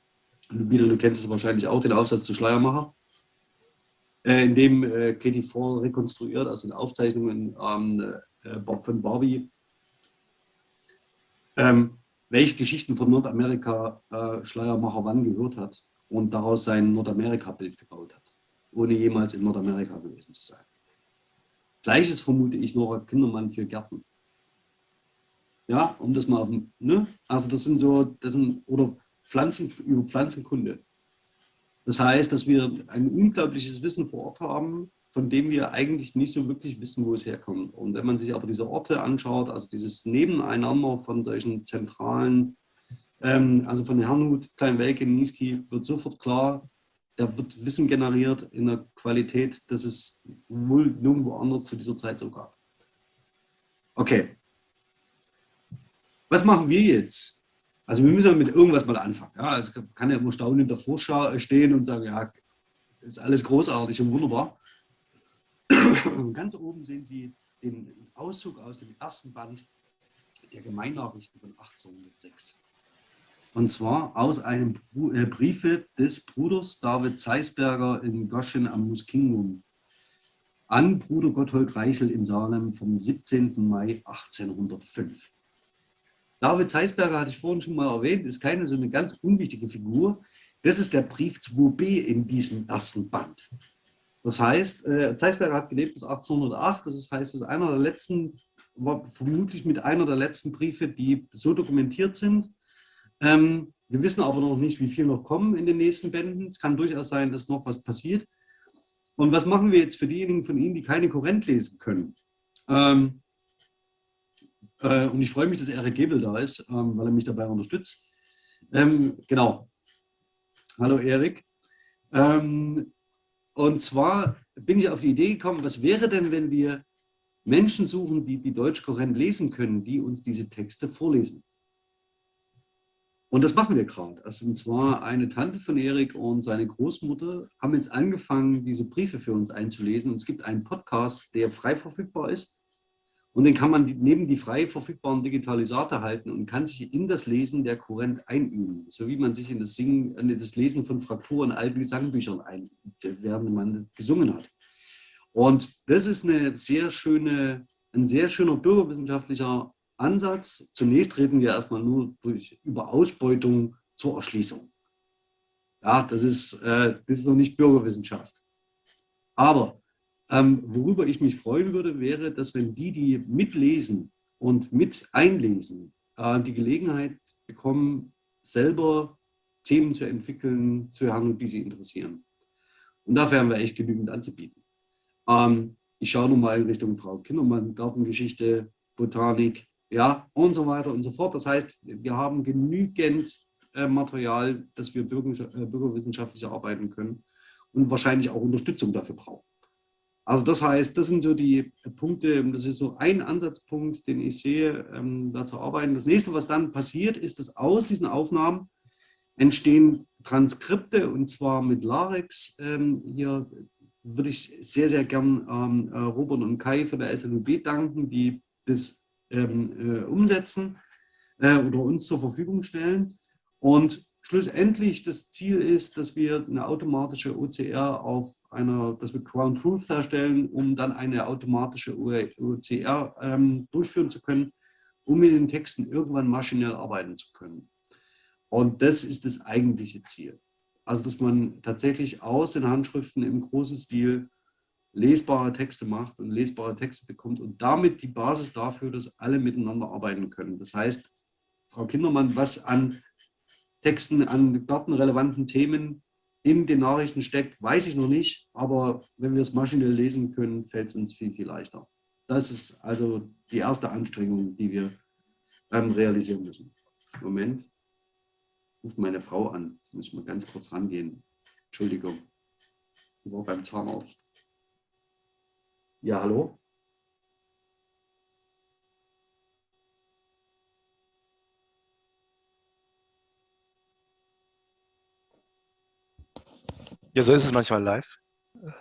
Lubina, du kennst es wahrscheinlich auch, den Aufsatz zu Schleiermacher, in dem äh, Katie Fall rekonstruiert, also in Aufzeichnungen ähm, äh, von Barbie, ähm, welche Geschichten von Nordamerika äh, Schleiermacher wann gehört hat und daraus sein Nordamerika-Bild gebaut hat, ohne jemals in Nordamerika gewesen zu sein. Gleiches vermute ich Nora Kindermann für Gärten. Ja, um das mal auf dem, ne? Also das sind so, das sind, oder Pflanzen, über Pflanzenkunde. Das heißt, dass wir ein unglaubliches Wissen vor Ort haben, von dem wir eigentlich nicht so wirklich wissen, wo es herkommt. Und wenn man sich aber diese Orte anschaut, also dieses Nebeneinander von solchen zentralen ähm, also von Herrnhut, Kleinwelke, Niski wird sofort klar, da wird Wissen generiert in einer Qualität, dass es wohl nirgendwo anders zu dieser Zeit so gab. Okay. Was machen wir jetzt? Also wir müssen mit irgendwas mal anfangen. Ja, also kann ja immer staunend davor stehen und sagen, ja, ist alles großartig und wunderbar. Ganz oben sehen Sie den Auszug aus dem ersten Band der Gemeinnachrichten von 1806. Und zwar aus einem äh, Briefe des Bruders David Zeisberger in Goschen am Muskingum an Bruder Gotthold Reichel in Salem vom 17. Mai 1805. David Zeisberger hatte ich vorhin schon mal erwähnt, ist keine so eine ganz unwichtige Figur. Das ist der Brief 2b in diesem ersten Band. Das heißt, äh, Zeisberger hat gelebt bis 1808, das heißt, es ist einer der letzten, war vermutlich mit einer der letzten Briefe, die so dokumentiert sind. Ähm, wir wissen aber noch nicht, wie viel noch kommen in den nächsten Bänden. Es kann durchaus sein, dass noch was passiert. Und was machen wir jetzt für diejenigen von Ihnen, die keine Korrent lesen können? Ähm, äh, und ich freue mich, dass Erik Gebel da ist, ähm, weil er mich dabei unterstützt. Ähm, genau. Hallo Erik. Ähm, und zwar bin ich auf die Idee gekommen, was wäre denn, wenn wir Menschen suchen, die die Deutschkorrent lesen können, die uns diese Texte vorlesen. Und das machen wir gerade. Also, und zwar eine Tante von Erik und seine Großmutter haben jetzt angefangen, diese Briefe für uns einzulesen. Und es gibt einen Podcast, der frei verfügbar ist. Und den kann man neben die frei verfügbaren Digitalisate halten und kann sich in das Lesen der Kurrent einüben. So wie man sich in das, Singen, in das Lesen von Frakturen in alten Gesangbüchern einübt, während man gesungen hat. Und das ist eine sehr schöne, ein sehr schöner bürgerwissenschaftlicher Ansatz. Zunächst reden wir erstmal nur durch, über Ausbeutung zur Erschließung. Ja, das ist, äh, das ist noch nicht Bürgerwissenschaft. Aber ähm, worüber ich mich freuen würde, wäre, dass wenn die, die mitlesen und mit einlesen, äh, die Gelegenheit bekommen, selber Themen zu entwickeln, zu haben, die sie interessieren. Und dafür haben wir echt genügend anzubieten. Ähm, ich schaue nochmal in Richtung Frau Kindermann, Gartengeschichte, Botanik, ja, und so weiter und so fort. Das heißt, wir haben genügend äh, Material, dass wir bürger, äh, bürgerwissenschaftlich arbeiten können und wahrscheinlich auch Unterstützung dafür brauchen. Also das heißt, das sind so die Punkte, das ist so ein Ansatzpunkt, den ich sehe, ähm, da zu arbeiten. Das nächste, was dann passiert, ist, dass aus diesen Aufnahmen entstehen Transkripte und zwar mit Larex. Ähm, hier würde ich sehr, sehr gern ähm, äh, Robert und Kai von der SLUB danken, die das ähm, äh, umsetzen äh, oder uns zur Verfügung stellen. Und schlussendlich das Ziel ist, dass wir eine automatische OCR auf einer, dass wir Ground Truth herstellen, um dann eine automatische OCR ähm, durchführen zu können, um mit den Texten irgendwann maschinell arbeiten zu können. Und das ist das eigentliche Ziel. Also, dass man tatsächlich aus den Handschriften im großen Stil lesbare Texte macht und lesbare Texte bekommt und damit die Basis dafür, dass alle miteinander arbeiten können. Das heißt, Frau Kindermann, was an Texten, an gartenrelevanten Themen in den Nachrichten steckt, weiß ich noch nicht, aber wenn wir es maschinell lesen können, fällt es uns viel, viel leichter. Das ist also die erste Anstrengung, die wir ähm, realisieren müssen. Moment, ruft meine Frau an. Jetzt muss ich mal ganz kurz rangehen. Entschuldigung, ich war beim Zahnarzt. Ja, hallo? Ja, so ist es manchmal live.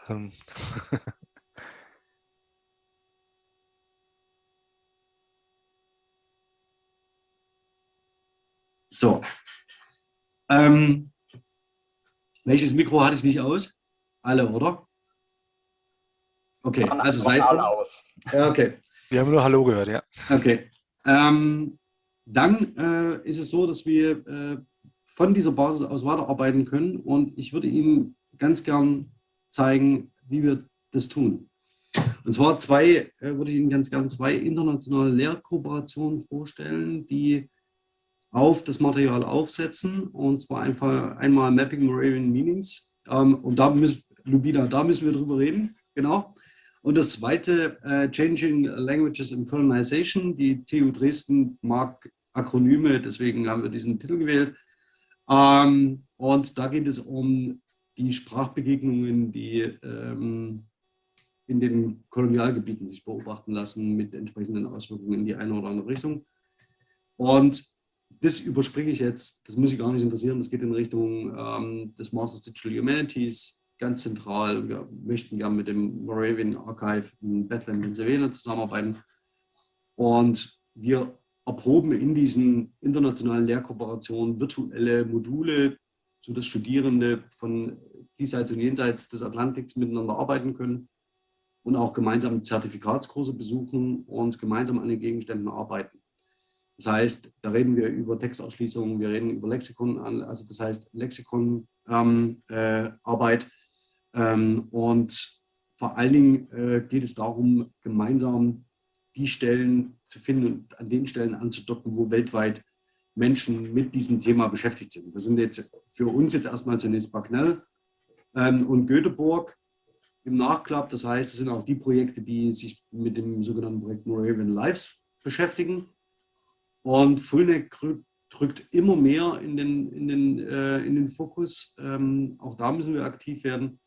Ähm. So. Ähm, welches Mikro hatte ich nicht aus? Alle, oder? Okay, also sei es aus. Ja, okay. Wir haben nur Hallo gehört, ja. Okay. Ähm, dann äh, ist es so, dass wir äh, von dieser Basis aus weiterarbeiten können und ich würde Ihnen ganz gern zeigen, wie wir das tun. Und zwar zwei, äh, würde ich Ihnen ganz gern zwei internationale Lehrkooperationen vorstellen, die auf das Material aufsetzen und zwar einfach einmal Mapping Moravian Meanings ähm, und da müssen, Lubina, da müssen wir drüber reden, genau. Und das zweite, äh, Changing Languages and Colonization. Die TU Dresden mag Akronyme, deswegen haben wir diesen Titel gewählt. Ähm, und da geht es um die Sprachbegegnungen, die ähm, in den Kolonialgebieten sich beobachten lassen, mit entsprechenden Auswirkungen in die eine oder andere Richtung. Und das überspringe ich jetzt, das muss ich gar nicht interessieren, das geht in Richtung ähm, des Masters Digital Humanities ganz zentral. Wir möchten gerne mit dem Moravian Archive in Bethlehem, Pennsylvania zusammenarbeiten. Und wir erproben in diesen internationalen Lehrkooperationen virtuelle Module, sodass Studierende von diesseits und jenseits des Atlantiks miteinander arbeiten können und auch gemeinsam Zertifikatskurse besuchen und gemeinsam an den Gegenständen arbeiten. Das heißt, da reden wir über Textausschließungen, wir reden über Lexikon, also das heißt Lexikonarbeit ähm, äh, ähm, und vor allen Dingen äh, geht es darum, gemeinsam die Stellen zu finden und an den Stellen anzudocken, wo weltweit Menschen mit diesem Thema beschäftigt sind. Das sind jetzt für uns jetzt erstmal zunächst Bagnell ähm, und Göteborg im Nachklapp. Das heißt, es sind auch die Projekte, die sich mit dem sogenannten Projekt Moravian Lives beschäftigen. Und Fulneck drückt immer mehr in den, in den, äh, in den Fokus. Ähm, auch da müssen wir aktiv werden.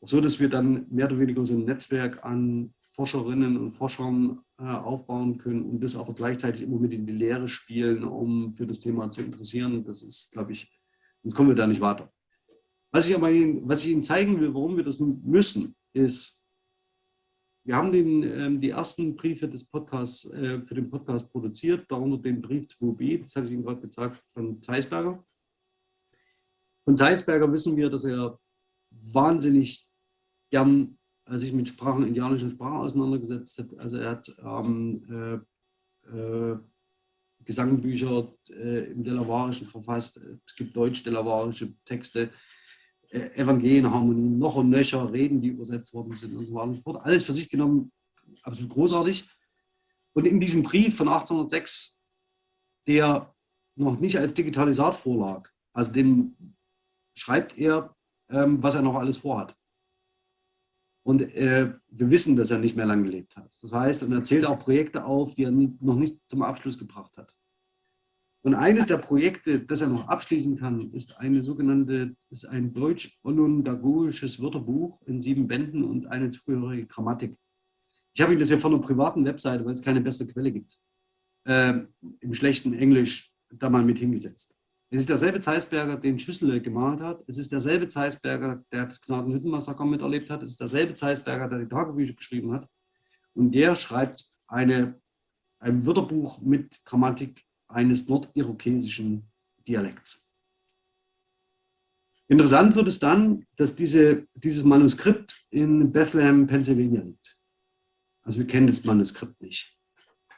So dass wir dann mehr oder weniger so ein Netzwerk an Forscherinnen und Forschern äh, aufbauen können und das aber gleichzeitig immer mit in die Lehre spielen, um für das Thema zu interessieren. Das ist, glaube ich, sonst kommen wir da nicht weiter. Was ich aber was ich Ihnen zeigen will, warum wir das müssen, ist, wir haben den, ähm, die ersten Briefe des Podcasts äh, für den Podcast produziert, darunter den Brief 2b, das hatte ich Ihnen gerade gesagt, von Zeisberger. Von Zeisberger wissen wir, dass er wahnsinnig gern äh, sich mit Sprachen, indianischen Sprachen auseinandergesetzt hat. Also er hat ähm, äh, äh, Gesangbücher äh, im Delawarischen verfasst. Es gibt deutsch-delawarische Texte, äh, Evangelienharmonien, noch und nöcher, Reden, die übersetzt worden sind und so weiter und so fort. Alles für sich genommen absolut großartig. Und in diesem Brief von 1806, der noch nicht als Digitalisat vorlag, also dem schreibt er, ähm, was er noch alles vorhat. Und äh, wir wissen, dass er nicht mehr lange gelebt hat. Das heißt, er zählt auch Projekte auf, die er nie, noch nicht zum Abschluss gebracht hat. Und eines der Projekte, das er noch abschließen kann, ist eine sogenannte, ist ein deutsch-onondagogisches Wörterbuch in sieben Bänden und eine zugehörige Grammatik. Ich habe Ihnen das ja von einer privaten Webseite, weil es keine bessere Quelle gibt, äh, im schlechten Englisch da mal mit hingesetzt. Es ist derselbe Zeisberger, den Schüssel gemalt hat. Es ist derselbe Zeisberger, der das Gnadenhüttenmassaker miterlebt hat. Es ist derselbe Zeisberger, der die Tagebücher geschrieben hat. Und der schreibt eine, ein Wörterbuch mit Grammatik eines nordirokesischen Dialekts. Interessant wird es dann, dass diese, dieses Manuskript in Bethlehem, Pennsylvania liegt. Also wir kennen das Manuskript nicht.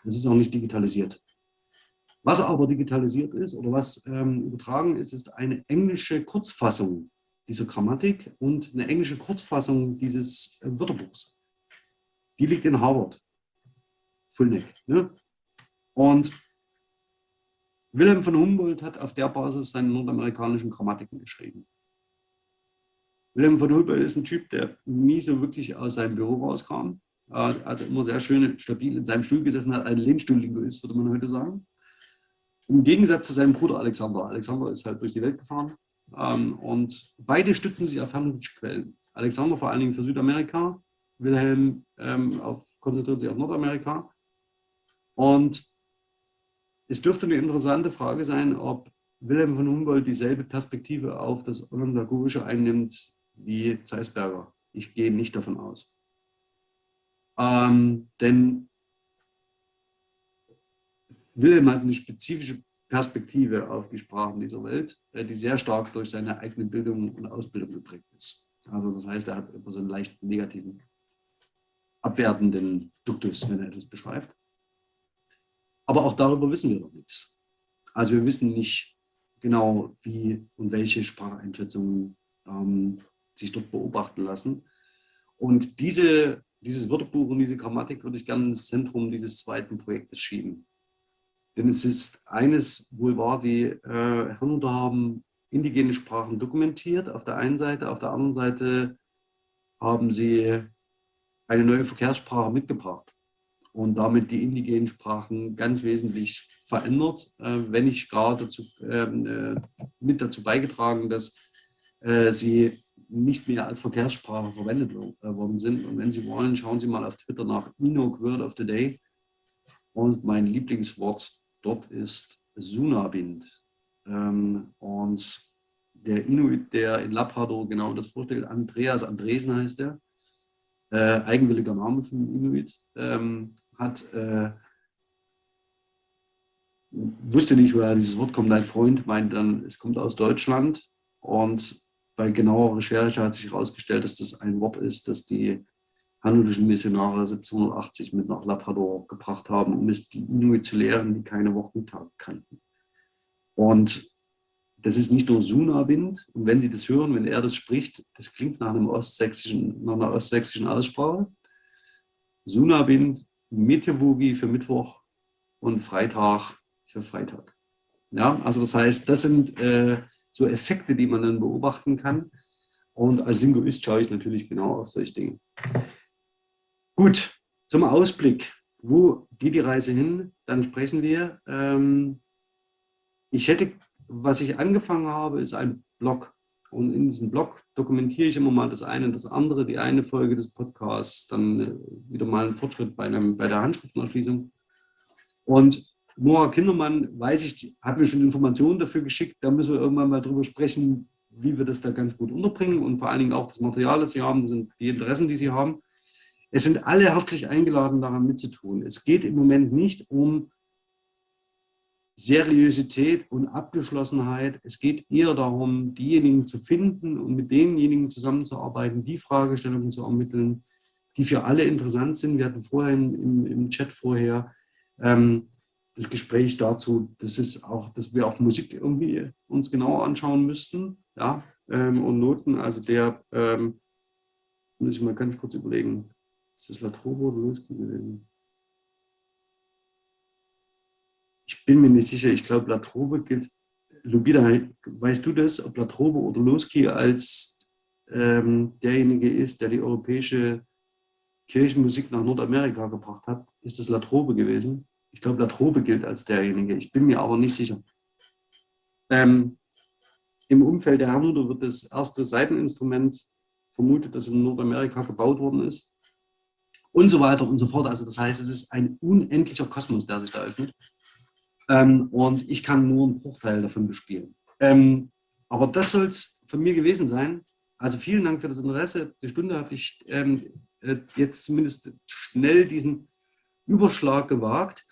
Es ist auch nicht digitalisiert. Was aber digitalisiert ist oder was ähm, übertragen ist, ist eine englische Kurzfassung dieser Grammatik und eine englische Kurzfassung dieses äh, Wörterbuchs. Die liegt in Harvard, Fullneck. Ne? Und Wilhelm von Humboldt hat auf der Basis seine nordamerikanischen Grammatiken geschrieben. Wilhelm von Humboldt ist ein Typ, der nie so wirklich aus seinem Büro rauskam. Also immer sehr schön stabil in seinem Stuhl gesessen hat, ein Lehnstuhl-Linguist, würde man heute sagen. Im Gegensatz zu seinem Bruder Alexander. Alexander ist halt durch die Welt gefahren ähm, und beide stützen sich auf herrliche Quellen. Alexander vor allen Dingen für Südamerika, Wilhelm ähm, auf, konzentriert sich auf Nordamerika. Und es dürfte eine interessante Frage sein, ob Wilhelm von Humboldt dieselbe Perspektive auf das Onondagogische einnimmt wie Zeisberger. Ich gehe nicht davon aus. Ähm, denn Wilhelm hat eine spezifische Perspektive auf die Sprachen dieser Welt, äh, die sehr stark durch seine eigene Bildung und Ausbildung geprägt ist. Also das heißt, er hat immer so einen leicht negativen, abwertenden Duktus, wenn er etwas beschreibt. Aber auch darüber wissen wir noch nichts. Also wir wissen nicht genau, wie und welche Spracheinschätzungen ähm, sich dort beobachten lassen. Und diese, dieses Wörterbuch und diese Grammatik würde ich gerne ins Zentrum dieses zweiten Projektes schieben. Denn es ist eines wohl wahr, die äh, Herrenhuter haben indigene Sprachen dokumentiert auf der einen Seite, auf der anderen Seite haben sie eine neue Verkehrssprache mitgebracht und damit die indigenen Sprachen ganz wesentlich verändert, äh, wenn nicht gerade dazu, ähm, äh, mit dazu beigetragen, dass äh, sie nicht mehr als Verkehrssprache verwendet äh, worden sind. Und wenn Sie wollen, schauen Sie mal auf Twitter nach Inok Word of the Day. Und mein Lieblingswort dort ist Sunabind. Ähm, und der Inuit, der in Labrador genau das vorstellt. Andreas Andresen heißt er. Äh, eigenwilliger Name für den Inuit. Ähm, hat, äh, wusste nicht, woher dieses Wort kommt. Ein Freund meint dann, es kommt aus Deutschland. Und bei genauer Recherche hat sich herausgestellt, dass das ein Wort ist, das die handelischen Missionare 1780 mit nach Labrador gebracht haben, um es die Inuit zu lehren, die keine Wochentage kannten. Und das ist nicht nur Suna-Wind. Und wenn Sie das hören, wenn er das spricht, das klingt nach, einem ostsächsischen, nach einer ostsächsischen Aussprache. Suna-Wind, für Mittwoch und Freitag für Freitag. Ja, also das heißt, das sind äh, so Effekte, die man dann beobachten kann. Und als Linguist schaue ich natürlich genau auf solche Dinge. Gut, zum Ausblick. Wo geht die Reise hin? Dann sprechen wir. Ähm, ich hätte, was ich angefangen habe, ist ein Blog. Und in diesem Blog dokumentiere ich immer mal das eine und das andere, die eine Folge des Podcasts, dann äh, wieder mal einen Fortschritt bei, einem, bei der Handschriftenerschließung. Und Noah Kindermann, weiß ich, hat mir schon Informationen dafür geschickt. Da müssen wir irgendwann mal drüber sprechen, wie wir das da ganz gut unterbringen und vor allen Dingen auch das Material, das Sie haben, die Interessen, die Sie haben. Es sind alle herzlich eingeladen, daran mitzutun. Es geht im Moment nicht um Seriosität und Abgeschlossenheit. Es geht eher darum, diejenigen zu finden und mit denjenigen zusammenzuarbeiten, die Fragestellungen zu ermitteln, die für alle interessant sind. Wir hatten vorher im, im Chat vorher ähm, das Gespräch dazu, das ist auch, dass wir auch Musik irgendwie uns genauer anschauen müssten, ja, ähm, und Noten. Also der, ähm, muss ich mal ganz kurz überlegen, ist das Latrobe oder Losky gewesen? Ich bin mir nicht sicher. Ich glaube, Latrobe gilt. Lubida, weißt du das, ob Latrobe oder Losky als ähm, derjenige ist, der die europäische Kirchenmusik nach Nordamerika gebracht hat? Ist das Latrobe gewesen? Ich glaube, Latrobe gilt als derjenige. Ich bin mir aber nicht sicher. Ähm, Im Umfeld der Hernuder wird das erste Seiteninstrument vermutet, das in Nordamerika gebaut worden ist und so weiter und so fort. Also das heißt, es ist ein unendlicher Kosmos, der sich da öffnet. Ähm, und ich kann nur einen Bruchteil davon bespielen. Ähm, aber das soll es von mir gewesen sein. Also vielen Dank für das Interesse. Die Stunde habe ich ähm, äh, jetzt zumindest schnell diesen Überschlag gewagt.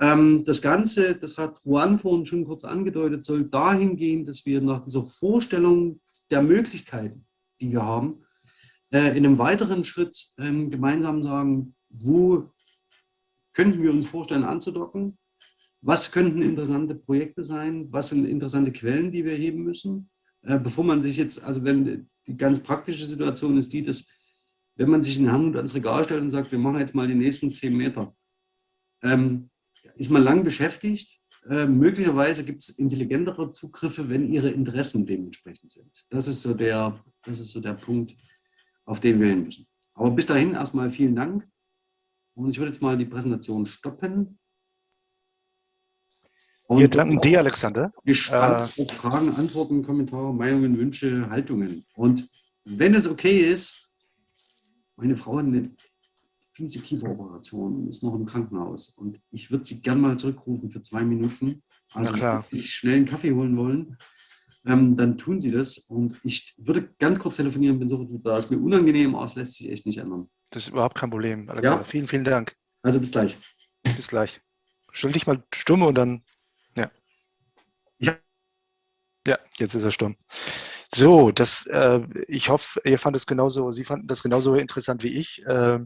Ähm, das Ganze, das hat Juan vorhin schon kurz angedeutet, soll dahin gehen, dass wir nach dieser Vorstellung der Möglichkeiten, die wir haben, äh, in einem weiteren Schritt ähm, gemeinsam sagen, wo könnten wir uns vorstellen anzudocken, was könnten interessante Projekte sein, was sind interessante Quellen, die wir heben müssen, äh, bevor man sich jetzt, also wenn die ganz praktische Situation ist die, dass wenn man sich in Hand ans Regal stellt und sagt, wir machen jetzt mal die nächsten zehn Meter, ähm, ist man lang beschäftigt. Äh, möglicherweise gibt es intelligentere Zugriffe, wenn ihre Interessen dementsprechend sind. Das ist so der, das ist so der Punkt, auf den wir hin müssen. Aber bis dahin erstmal vielen Dank. Und ich würde jetzt mal die Präsentation stoppen. Und wir danken dir, Alexander. Gespannt äh, auf Fragen, Antworten, Kommentare, Meinungen, Wünsche, Haltungen. Und wenn es okay ist, meine Frau hat eine fiese Kieferoperation ist noch im Krankenhaus. Und ich würde sie gerne mal zurückrufen für zwei Minuten. Also, wenn Sie sich schnell einen Kaffee holen wollen, ähm, dann tun Sie das. Und ich würde ganz kurz telefonieren, bin sofort da. Ist mir unangenehm, aber es lässt sich echt nicht ändern. Das ist überhaupt kein Problem, Alexander. Ja? Vielen, vielen Dank. Also bis gleich. Bis gleich. Stell dich mal stumm und dann, ja. Ja, ja jetzt ist er stumm. So, das, äh, ich hoffe, ihr fandet es genauso, Sie fanden das genauso interessant wie ich. Äh,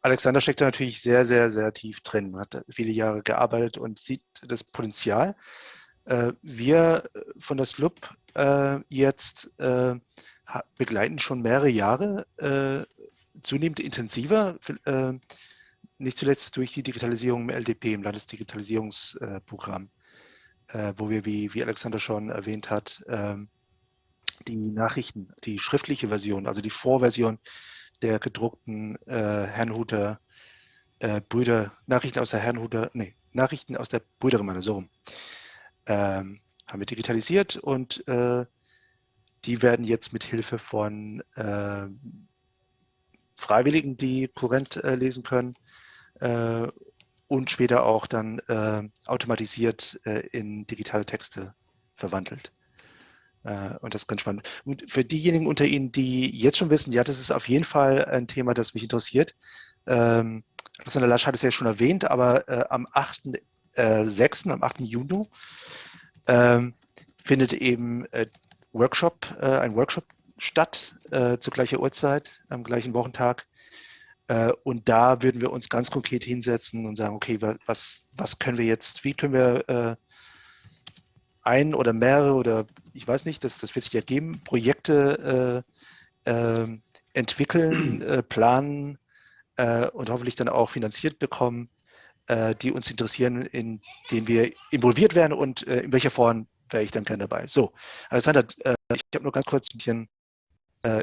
Alexander steckt da natürlich sehr, sehr, sehr tief drin, hat viele Jahre gearbeitet und sieht das Potenzial. Äh, wir von der SLUB äh, jetzt äh, begleiten schon mehrere Jahre zunehmend intensiver, nicht zuletzt durch die Digitalisierung im LDP, im Landesdigitalisierungsprogramm, wo wir, wie, wie Alexander schon erwähnt hat, ähm, die Nachrichten, die schriftliche Version, also die Vorversion der gedruckten äh, Herrnhuter äh, Brüder, Nachrichten aus der Herrnhuter, nee, Nachrichten aus der Brüdergemeinde, so rum, ähm, haben wir digitalisiert und äh, die werden jetzt mit Hilfe von äh, Freiwilligen, die Kurrent äh, lesen können äh, und später auch dann äh, automatisiert äh, in digitale Texte verwandelt. Und das ist ganz spannend. Und für diejenigen unter Ihnen, die jetzt schon wissen, ja, das ist auf jeden Fall ein Thema, das mich interessiert. Ähm, Alexander Lasch hat es ja schon erwähnt, aber äh, am 8.6., äh, am 8. Juni, ähm, findet eben äh, Workshop, äh, ein Workshop statt, äh, zu gleicher Uhrzeit, am gleichen Wochentag. Äh, und da würden wir uns ganz konkret hinsetzen und sagen, okay, was, was können wir jetzt, wie können wir äh, ein oder mehrere oder ich weiß nicht, das, das wird sich ergeben, Projekte äh, ähm, entwickeln, planen und hoffentlich dann auch finanziert bekommen, die uns interessieren, in denen wir involviert werden und in welcher Form wäre ich dann gerne dabei. So, Alexander, ich habe nur ganz kurz ein bisschen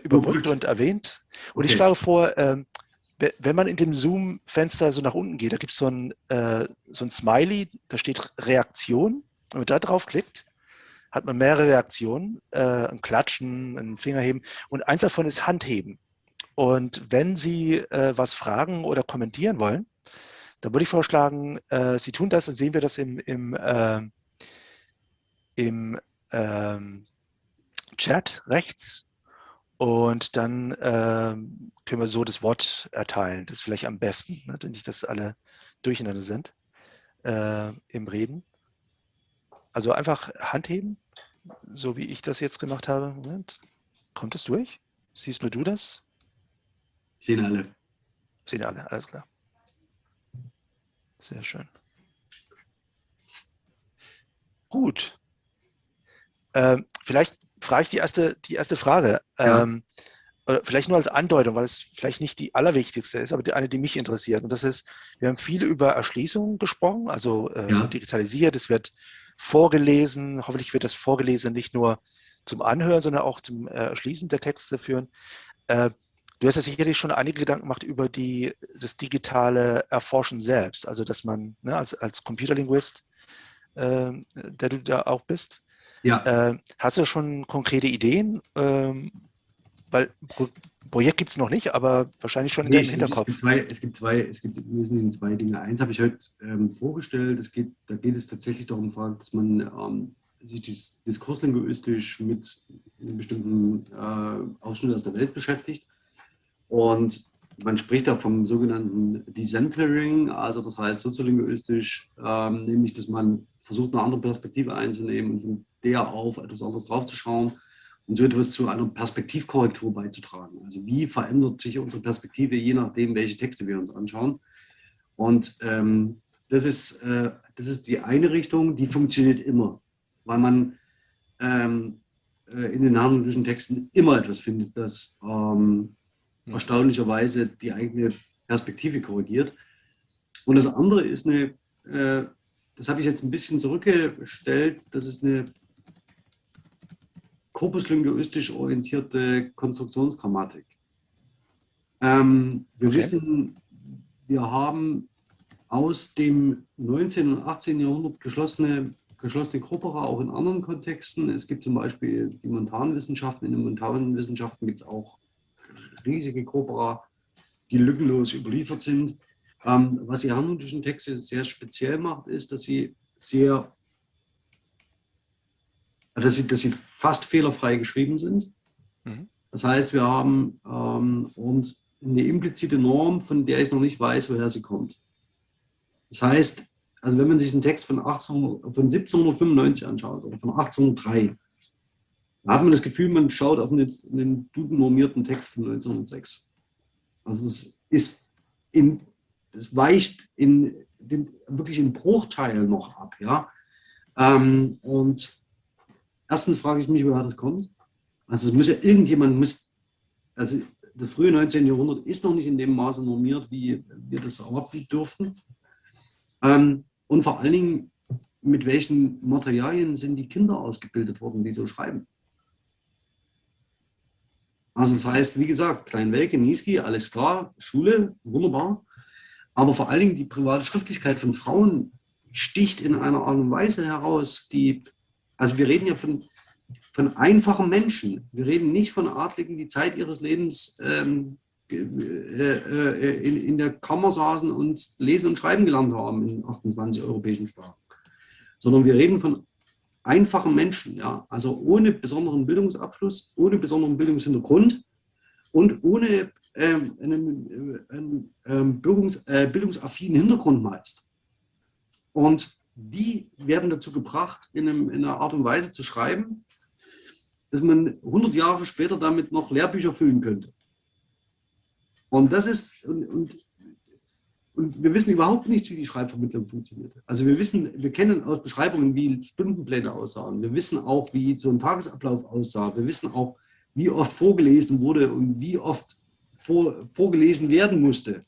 überbrückt und erwähnt. Und okay. ich schlage vor, ähm, wenn man in dem Zoom-Fenster so nach unten geht, da gibt so es äh, so ein Smiley, da steht Reaktion. Wenn man da drauf klickt, hat man mehrere Reaktionen, äh, ein Klatschen, ein Fingerheben und eins davon ist Handheben. Und wenn Sie äh, was fragen oder kommentieren wollen, dann würde ich vorschlagen, äh, Sie tun das, dann sehen wir das im, im, äh, im ähm, Chat rechts und dann ähm, können wir so das Wort erteilen. Das ist vielleicht am besten, ne? nicht, dass alle durcheinander sind äh, im Reden. Also einfach Hand heben, so wie ich das jetzt gemacht habe. Moment. Kommt es durch? Siehst nur du das? Sehen alle. Sehen alle, alles klar. Sehr schön. Gut. Ähm, vielleicht frage ich die erste, die erste Frage. Ja. Ähm, vielleicht nur als Andeutung, weil es vielleicht nicht die allerwichtigste ist, aber die, eine, die mich interessiert. Und das ist, wir haben viel über Erschließung gesprochen, also äh, ja. so digitalisiert, es wird vorgelesen, hoffentlich wird das vorgelesen nicht nur zum Anhören, sondern auch zum äh, Erschließen der Texte führen. Äh, du hast ja sicherlich schon einige Gedanken gemacht über die, das digitale Erforschen selbst, also dass man ne, als, als Computerlinguist, äh, der du da auch bist, ja. Äh, hast du schon konkrete Ideen? Ähm, weil Pro Projekt gibt es noch nicht, aber wahrscheinlich schon in nee, deinem Hinterkopf. Es gibt, zwei, es gibt zwei, es gibt im Wesentlichen zwei Dinge. Eins habe ich heute ähm, vorgestellt. Es geht, da geht es tatsächlich darum, dass man ähm, sich dis diskurslinguistisch mit einem bestimmten äh, Ausschnitt aus der Welt beschäftigt. Und man spricht da vom sogenannten Decentering, also das heißt soziolinguistisch, ähm, nämlich dass man versucht, eine andere Perspektive einzunehmen und von der auf etwas anderes draufzuschauen und so etwas zu einer Perspektivkorrektur beizutragen. Also wie verändert sich unsere Perspektive, je nachdem, welche Texte wir uns anschauen. Und ähm, das, ist, äh, das ist die eine Richtung, die funktioniert immer, weil man ähm, äh, in den harmonischen Texten immer etwas findet, das ähm, erstaunlicherweise die eigene Perspektive korrigiert. Und das andere ist eine, äh, das habe ich jetzt ein bisschen zurückgestellt, das ist eine korpuslinguistisch orientierte Konstruktionsgrammatik. Ähm, wir okay. wissen, wir haben aus dem 19. und 18. Jahrhundert geschlossene, geschlossene Corpora auch in anderen Kontexten. Es gibt zum Beispiel die Montanwissenschaften. In den Montanwissenschaften gibt es auch riesige Corpora, die lückenlos überliefert sind. Ähm, was die harmonischen Texte sehr speziell macht, ist, dass sie sehr dass sie, dass sie fast fehlerfrei geschrieben sind. Mhm. Das heißt, wir haben ähm, und eine implizite Norm, von der ich noch nicht weiß, woher sie kommt. Das heißt, also wenn man sich einen Text von, 1800, von 1795 anschaut oder von 1803, da hat man das Gefühl, man schaut auf einen, einen Duden-normierten Text von 1906. Also das ist in, das weicht in den, wirklich in Bruchteilen noch ab, ja. Ähm, und Erstens frage ich mich, woher das kommt. Also es muss ja irgendjemand, muss, also das frühe 19. Jahrhundert ist noch nicht in dem Maße normiert, wie wir das erwarten dürften. Ähm, und vor allen Dingen, mit welchen Materialien sind die Kinder ausgebildet worden, die so schreiben. Also das heißt, wie gesagt, Kleinwelke, Niski, alles klar, Schule, wunderbar. Aber vor allen Dingen die private Schriftlichkeit von Frauen sticht in einer Art und Weise heraus, die also wir reden ja von, von einfachen Menschen. Wir reden nicht von Adligen, die Zeit ihres Lebens ähm, äh, äh, in, in der Kammer saßen und lesen und schreiben gelernt haben in 28 europäischen Sprachen. Sondern wir reden von einfachen Menschen, ja, also ohne besonderen Bildungsabschluss, ohne besonderen Bildungshintergrund und ohne ähm, einen, äh, einen ähm, Bildungs, äh, bildungsaffinen Hintergrund meist. Und die werden dazu gebracht, in, einem, in, einer Art und Weise zu schreiben, dass man 100 Jahre später damit noch Lehrbücher füllen könnte. Und das ist, und, und, und, wir wissen überhaupt nicht, wie die Schreibvermittlung funktioniert. Also wir wissen, wir kennen aus Beschreibungen, wie Stundenpläne aussahen. Wir wissen auch, wie so ein Tagesablauf aussah. Wir wissen auch, wie oft vorgelesen wurde und wie oft vor, vorgelesen werden musste.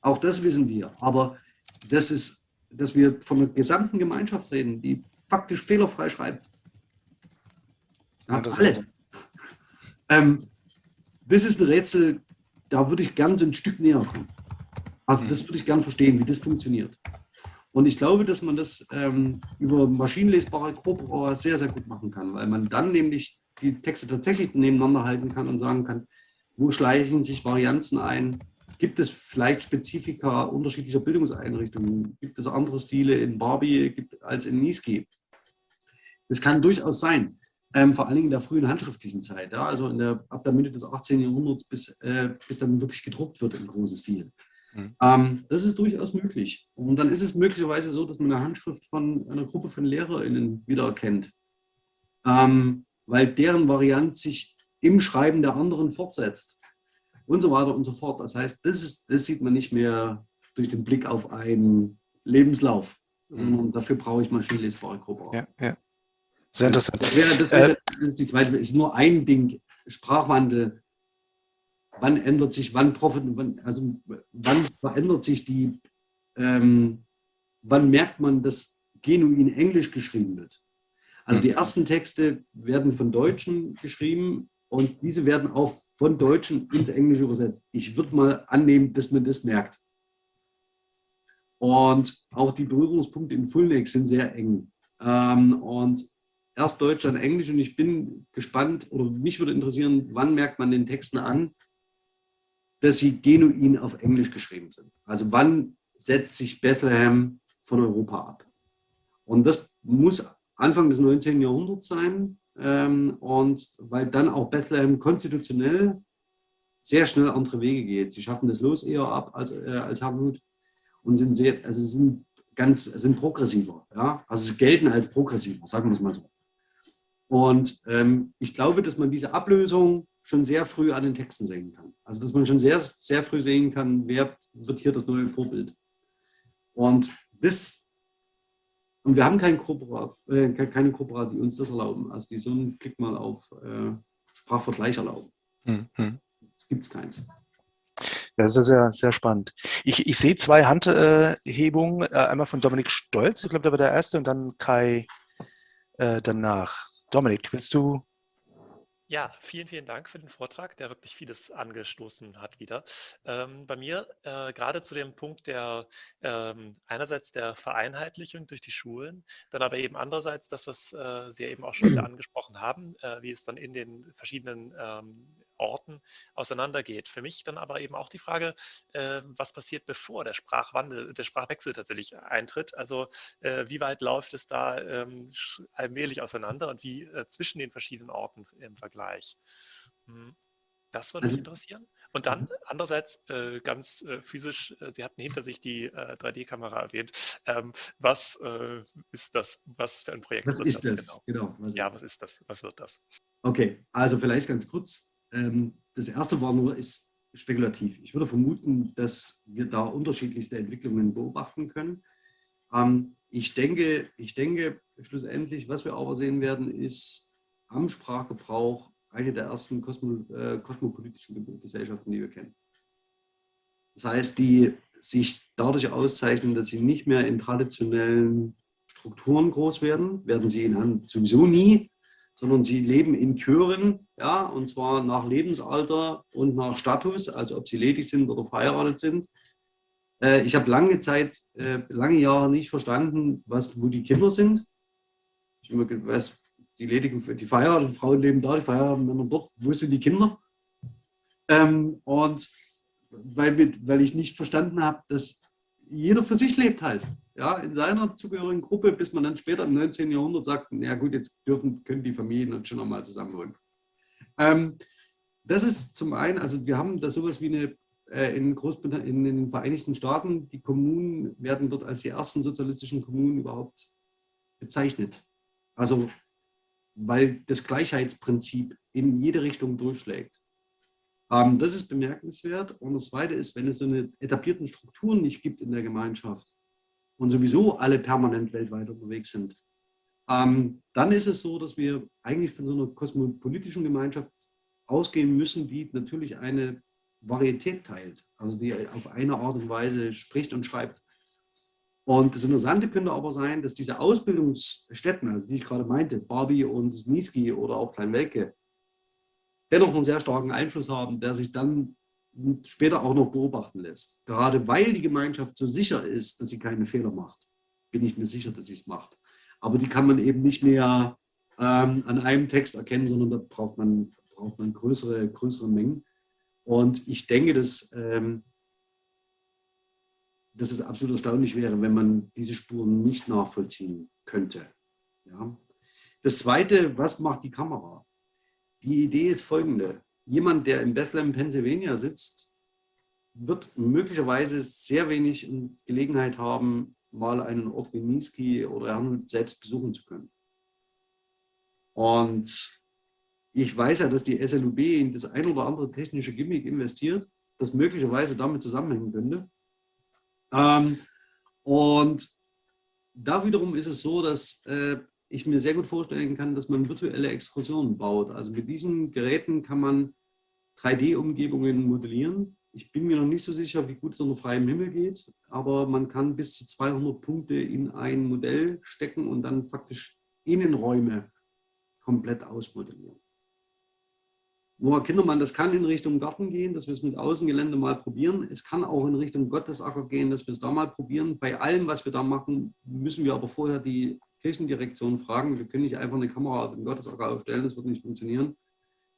Auch das wissen wir. Aber das ist, dass wir von einer gesamten Gemeinschaft reden, die faktisch fehlerfrei schreibt. Ja, alle. Ähm, das ist ein Rätsel, da würde ich gern so ein Stück näher kommen. Also das würde ich gern verstehen, wie das funktioniert. Und ich glaube, dass man das ähm, über maschinenlesbare Corpora sehr, sehr gut machen kann, weil man dann nämlich die Texte tatsächlich nebeneinander halten kann und sagen kann, wo schleichen sich Varianzen ein? Gibt es vielleicht Spezifika unterschiedlicher Bildungseinrichtungen? Gibt es andere Stile in Barbie als in Niski? Das kann durchaus sein. Ähm, vor allen Dingen in der frühen handschriftlichen Zeit, ja, also der, ab der Mitte des 18. Jahrhunderts, bis, äh, bis dann wirklich gedruckt wird im großen Stil. Mhm. Ähm, das ist durchaus möglich. Und dann ist es möglicherweise so, dass man eine Handschrift von einer Gruppe von LehrerInnen wiedererkennt, ähm, weil deren Variant sich im Schreiben der anderen fortsetzt und so weiter und so fort. Das heißt, das, ist, das sieht man nicht mehr durch den Blick auf einen Lebenslauf, sondern mhm. dafür brauche ich maschinenlesbare Gruppe. Ja, ja. Sehr interessant. Das, wäre, das, wäre, das ist die zweite, ist nur ein Ding, Sprachwandel. Wann ändert sich, wann, profit, wann, also wann verändert sich die, ähm, wann merkt man, dass genuin Englisch geschrieben wird? Also die mhm. ersten Texte werden von Deutschen geschrieben und diese werden auch von Deutschen ins Englische übersetzt. Ich würde mal annehmen, dass man das merkt. Und auch die Berührungspunkte in Fullneck sind sehr eng. Ähm, und erst Deutsch, dann Englisch. Und ich bin gespannt, oder mich würde interessieren, wann merkt man den Texten an, dass sie genuin auf Englisch geschrieben sind. Also wann setzt sich Bethlehem von Europa ab? Und das muss Anfang des 19. Jahrhunderts sein. Ähm, und weil dann auch Bethlehem konstitutionell sehr schnell andere Wege geht. Sie schaffen das Los eher ab als, äh, als Hamut und sind sehr, also sind ganz, sind progressiver. Ja? Also sie gelten als progressiver, sagen wir es mal so. Und ähm, ich glaube, dass man diese Ablösung schon sehr früh an den Texten sehen kann. Also dass man schon sehr, sehr früh sehen kann, wer wird hier das neue Vorbild. Und das, und wir haben kein Kooperat, äh, keine Kooperat, die uns das erlauben. Also die so einen Klick mal auf äh, Sprachvergleich erlauben. Mhm. Gibt es keins. Das ist sehr, sehr spannend. Ich, ich sehe zwei Handhebungen, äh, einmal von Dominik Stolz, ich glaube, der war der erste, und dann Kai äh, danach. Dominik, willst du? Ja, vielen, vielen Dank für den Vortrag, der wirklich vieles angestoßen hat wieder. Ähm, bei mir äh, gerade zu dem Punkt der ähm, einerseits der Vereinheitlichung durch die Schulen, dann aber eben andererseits das, was äh, Sie eben auch schon wieder angesprochen haben, äh, wie es dann in den verschiedenen ähm, Orten auseinandergeht. Für mich dann aber eben auch die Frage, äh, was passiert, bevor der Sprachwandel, der Sprachwechsel tatsächlich eintritt. Also äh, wie weit läuft es da ähm, allmählich auseinander und wie äh, zwischen den verschiedenen Orten im Vergleich. Hm. Das würde mich mhm. interessieren. Und dann mhm. andererseits äh, ganz äh, physisch, äh, Sie hatten hinter sich die 3D-Kamera äh, erwähnt. Ähm, was äh, ist das? Was für ein Projekt? Was ist das? das? Genau. genau was ja, was ist das? Was wird das? Okay, also vielleicht ganz kurz. Ähm, das erste war nur, ist spekulativ. Ich würde vermuten, dass wir da unterschiedlichste Entwicklungen beobachten können. Ähm, ich, denke, ich denke, schlussendlich, was wir aber sehen werden, ist am Sprachgebrauch eine der ersten kosmo, äh, kosmopolitischen Gesellschaften, die wir kennen. Das heißt, die sich dadurch auszeichnen, dass sie nicht mehr in traditionellen Strukturen groß werden, werden sie in sowieso nie, sondern sie leben in Chören, ja, und zwar nach Lebensalter und nach Status, also ob sie ledig sind oder verheiratet sind. Äh, ich habe lange Zeit, äh, lange Jahre nicht verstanden, was, wo die Kinder sind. Ich habe immer was, die ledigen, die verheirateten Frauen leben da, die verheirateten Männer dort, wo sind die Kinder? Ähm, und weil, weil ich nicht verstanden habe, dass jeder für sich lebt halt. Ja, in seiner zugehörigen Gruppe, bis man dann später im 19. Jahrhundert sagt, na gut, jetzt dürfen, können die Familien uns schon nochmal zusammenholen. Ähm, das ist zum einen, also wir haben da sowas wie eine, äh, in, in den Vereinigten Staaten, die Kommunen werden dort als die ersten sozialistischen Kommunen überhaupt bezeichnet. Also, weil das Gleichheitsprinzip in jede Richtung durchschlägt. Ähm, das ist bemerkenswert. Und das Zweite ist, wenn es so eine etablierten Strukturen nicht gibt in der Gemeinschaft und sowieso alle permanent weltweit unterwegs sind, ähm, dann ist es so, dass wir eigentlich von so einer kosmopolitischen Gemeinschaft ausgehen müssen, die natürlich eine Varietät teilt, also die auf eine Art und Weise spricht und schreibt. Und das Interessante könnte aber sein, dass diese Ausbildungsstätten, also die ich gerade meinte, Barbie und Niski oder auch Kleinwelke, dennoch einen sehr starken Einfluss haben, der sich dann später auch noch beobachten lässt. Gerade weil die Gemeinschaft so sicher ist, dass sie keine Fehler macht, bin ich mir sicher, dass sie es macht. Aber die kann man eben nicht mehr ähm, an einem Text erkennen, sondern da braucht man, braucht man größere, größere Mengen. Und ich denke, dass, ähm, dass es absolut erstaunlich wäre, wenn man diese Spuren nicht nachvollziehen könnte. Ja. Das Zweite, was macht die Kamera? Die Idee ist folgende. Jemand, der in Bethlehem, Pennsylvania sitzt, wird möglicherweise sehr wenig Gelegenheit haben, mal einen Ort wie Niski oder Herrnhut selbst besuchen zu können. Und ich weiß ja, dass die SLUB in das ein oder andere technische Gimmick investiert, das möglicherweise damit zusammenhängen könnte. Ähm, und da wiederum ist es so, dass äh, ich mir sehr gut vorstellen kann, dass man virtuelle Exkursionen baut. Also mit diesen Geräten kann man 3D-Umgebungen modellieren. Ich bin mir noch nicht so sicher, wie gut es unter freiem Himmel geht, aber man kann bis zu 200 Punkte in ein Modell stecken und dann faktisch Innenräume komplett ausmodellieren. Noah Kindermann, das kann in Richtung Garten gehen, dass wir es mit Außengelände mal probieren. Es kann auch in Richtung Gottesacker gehen, dass wir es da mal probieren. Bei allem, was wir da machen, müssen wir aber vorher die Kirchendirektion fragen. Wir können nicht einfach eine Kamera auf den Gottesacker aufstellen, das wird nicht funktionieren.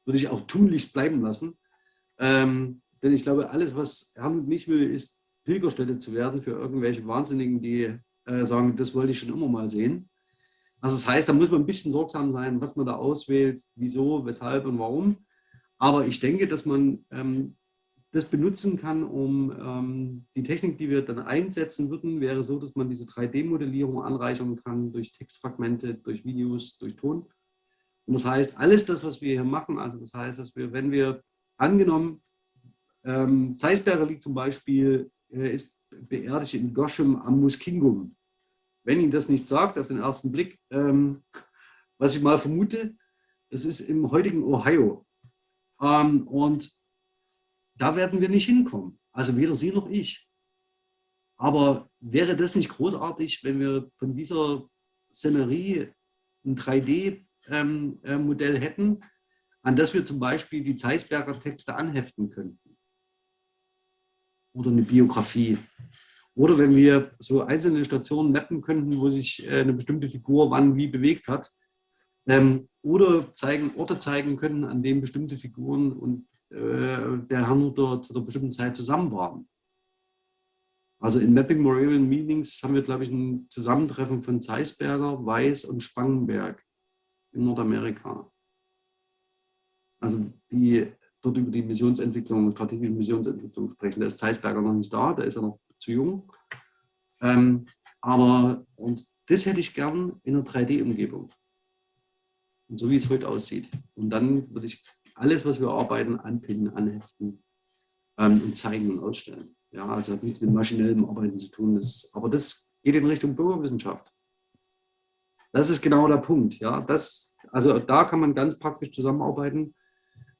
Würde ich auch tunlichst bleiben lassen. Ähm, denn ich glaube, alles, was Herrn und mich will, ist Pilgerstätte zu werden für irgendwelche Wahnsinnigen, die äh, sagen, das wollte ich schon immer mal sehen. Also das heißt, da muss man ein bisschen sorgsam sein, was man da auswählt, wieso, weshalb und warum. Aber ich denke, dass man ähm, das benutzen kann, um ähm, die Technik, die wir dann einsetzen würden, wäre so, dass man diese 3D-Modellierung anreichern kann durch Textfragmente, durch Videos, durch Ton. Und das heißt, alles das, was wir hier machen, also das heißt, dass wir, wenn wir angenommen, ähm, Zeisberger liegt zum Beispiel, äh, ist beerdigt in Goschem am Muskingum. Wenn Ihnen das nicht sagt auf den ersten Blick, ähm, was ich mal vermute, das ist im heutigen Ohio. Ähm, und da werden wir nicht hinkommen. Also weder Sie noch ich. Aber wäre das nicht großartig, wenn wir von dieser Szenerie ein 3D-Modell ähm, äh, hätten, an das wir zum Beispiel die Zeisberger Texte anheften könnten? Oder eine Biografie. Oder wenn wir so einzelne Stationen mappen könnten, wo sich äh, eine bestimmte Figur wann wie bewegt hat. Ähm, oder zeigen, Orte zeigen können, an denen bestimmte Figuren und äh, der Herrnhuter zu einer bestimmten Zeit zusammen waren. Also in Mapping Moravian Meetings haben wir, glaube ich, ein Zusammentreffen von Zeisberger, Weiß und Spangenberg in Nordamerika. Also die dort über die Missionsentwicklung, strategische Missionsentwicklung sprechen. Da ist Zeisberger noch nicht da, der ist ja noch zu jung. Ähm, aber und das hätte ich gern in einer 3D-Umgebung. Und so wie es heute aussieht. Und dann würde ich alles, was wir arbeiten, anpinnen, anheften ähm, und zeigen und ausstellen. Ja, also hat nichts mit maschinellem Arbeiten zu tun. Das, aber das geht in Richtung Bürgerwissenschaft. Das ist genau der Punkt. Ja, das, also da kann man ganz praktisch zusammenarbeiten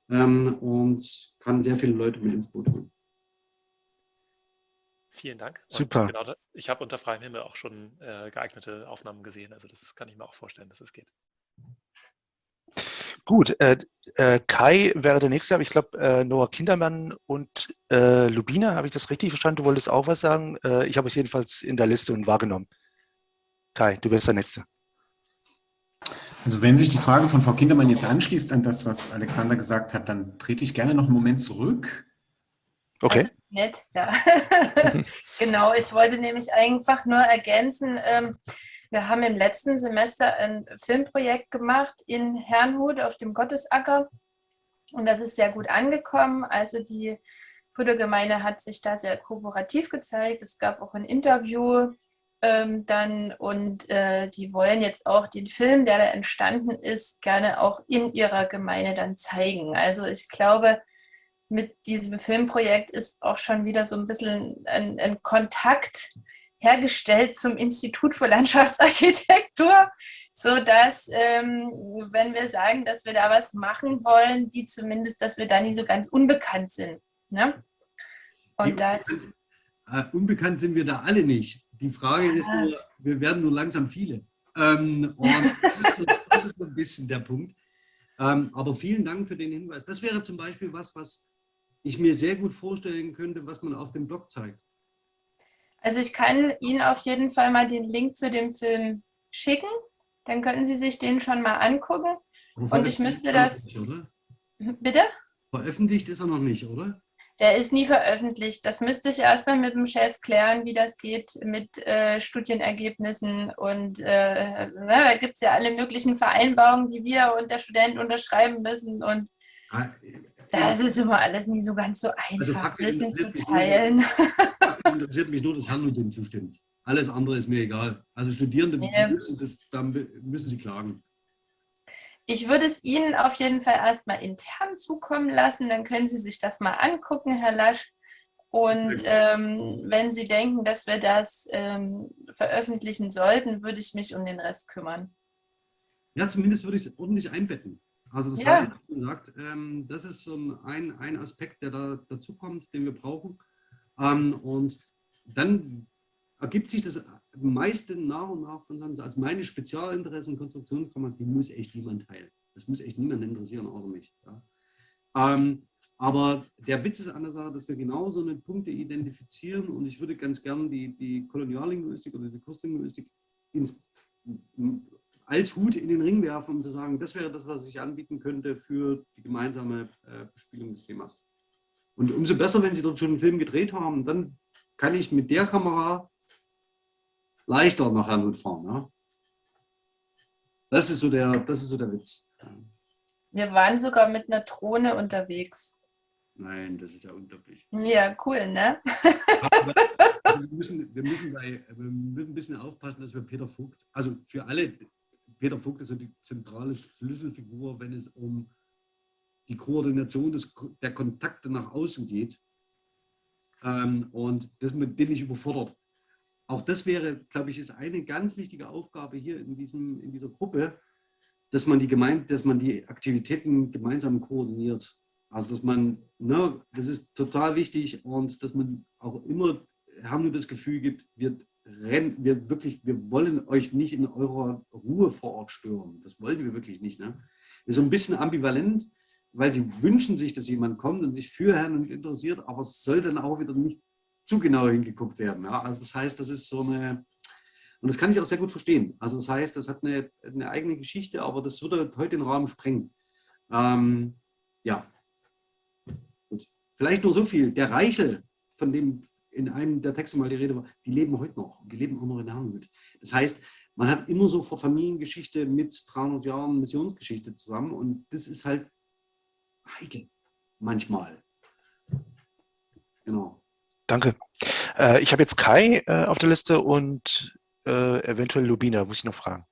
ähm, und kann sehr viele Leute mit ins Boot holen. Vielen Dank. Super. Genau, ich habe unter freiem Himmel auch schon äh, geeignete Aufnahmen gesehen. Also das kann ich mir auch vorstellen, dass es geht. Gut, äh, äh, Kai wäre der Nächste, aber ich glaube, äh, Noah Kindermann und äh, Lubina, habe ich das richtig verstanden? Du wolltest auch was sagen? Äh, ich habe es jedenfalls in der Liste und wahrgenommen. Kai, du wärst der Nächste. Also wenn sich die Frage von Frau Kindermann jetzt anschließt an das, was Alexander gesagt hat, dann trete ich gerne noch einen Moment zurück. Okay. Also nett, ja. genau, ich wollte nämlich einfach nur ergänzen, ähm, wir haben im letzten Semester ein Filmprojekt gemacht in Herrnhut auf dem Gottesacker und das ist sehr gut angekommen. Also die Brüdergemeinde hat sich da sehr kooperativ gezeigt. Es gab auch ein Interview ähm, dann und äh, die wollen jetzt auch den Film, der da entstanden ist, gerne auch in ihrer Gemeinde dann zeigen. Also ich glaube, mit diesem Filmprojekt ist auch schon wieder so ein bisschen ein, ein Kontakt hergestellt zum Institut für Landschaftsarchitektur, sodass, ähm, wenn wir sagen, dass wir da was machen wollen, die zumindest, dass wir da nicht so ganz unbekannt sind. Ne? Und die, das... Äh, unbekannt sind wir da alle nicht. Die Frage ist nur, wir werden nur langsam viele. Ähm, und das ist, das ist ein bisschen der Punkt. Ähm, aber vielen Dank für den Hinweis. Das wäre zum Beispiel was, was ich mir sehr gut vorstellen könnte, was man auf dem Blog zeigt. Also ich kann Ihnen auf jeden Fall mal den Link zu dem Film schicken. Dann könnten Sie sich den schon mal angucken. Und ich müsste das... Nicht, Bitte? Veröffentlicht ist er noch nicht, oder? Der ist nie veröffentlicht. Das müsste ich erstmal mit dem Chef klären, wie das geht mit äh, Studienergebnissen. Und äh, na, da gibt es ja alle möglichen Vereinbarungen, die wir und der Student unterschreiben müssen. Und ah, das ist immer alles nie so ganz so also einfach, also Wissen zu teilen. Interessiert mich nur, dass Herrn dem zustimmt. Alles andere ist mir egal. Also Studierende ja. müssen, das, dann müssen sie klagen. Ich würde es Ihnen auf jeden Fall erstmal intern zukommen lassen, dann können Sie sich das mal angucken, Herr Lasch. Und ähm, wenn Sie denken, dass wir das ähm, veröffentlichen sollten, würde ich mich um den Rest kümmern. Ja, zumindest würde ich es ordentlich einbetten. Also das ja. heißt, wie gesagt, ähm, das ist so ein, ein Aspekt, der da dazu kommt, den wir brauchen. Ähm, und dann ergibt sich das meiste nach und nach von uns als meine Spezialinteressen Konstruktionskammer, die muss echt niemand teilen. Das muss echt niemand interessieren, außer mich. Ja. Ähm, aber der Witz ist an der Sache, dass wir genau so eine Punkte identifizieren und ich würde ganz gern die, die Koloniallinguistik oder die Kurslinguistik ins, als Hut in den Ring werfen, um zu sagen, das wäre das, was ich anbieten könnte für die gemeinsame äh, Bespielung des Themas. Und umso besser, wenn Sie dort schon einen Film gedreht haben, dann kann ich mit der Kamera leichter nach Herrnhut fahren. Ja? Das, ist so der, das ist so der Witz. Wir waren sogar mit einer Drohne unterwegs. Nein, das ist ja unglaublich. Ja, cool, ne? also wir, müssen, wir, müssen bei, wir müssen ein bisschen aufpassen, dass wir Peter Vogt, also für alle Peter Vogt ist so die zentrale Schlüsselfigur, wenn es um die Koordination des, der Kontakte nach außen geht. Ähm, und das dem ich überfordert. Auch das wäre, glaube ich, ist eine ganz wichtige Aufgabe hier in, diesem, in dieser Gruppe, dass man die Gemeinde, dass man die Aktivitäten gemeinsam koordiniert. Also dass man, ne, das ist total wichtig und dass man auch immer, haben nur das Gefühl gibt, wir rennen, wir wirklich, wir wollen euch nicht in eurer Ruhe vor Ort stören. Das wollen wir wirklich nicht. Ne? Ist so ein bisschen ambivalent, weil sie wünschen sich, dass jemand kommt und sich für Herrn und interessiert, aber es soll dann auch wieder nicht zu genau hingeguckt werden. Ja? Also das heißt, das ist so eine, und das kann ich auch sehr gut verstehen. Also das heißt, das hat eine, eine eigene Geschichte, aber das würde heute den Rahmen sprengen. Ähm, ja, Gut. Vielleicht nur so viel. Der Reichel, von dem in einem der Texte mal die Rede war, die leben heute noch. Die leben auch noch in Herrnhut. Das heißt, man hat immer sofort Familiengeschichte mit 300 Jahren Missionsgeschichte zusammen und das ist halt heikel manchmal. Genau. Danke. Äh, ich habe jetzt Kai äh, auf der Liste und äh, eventuell Lubina, muss ich noch fragen.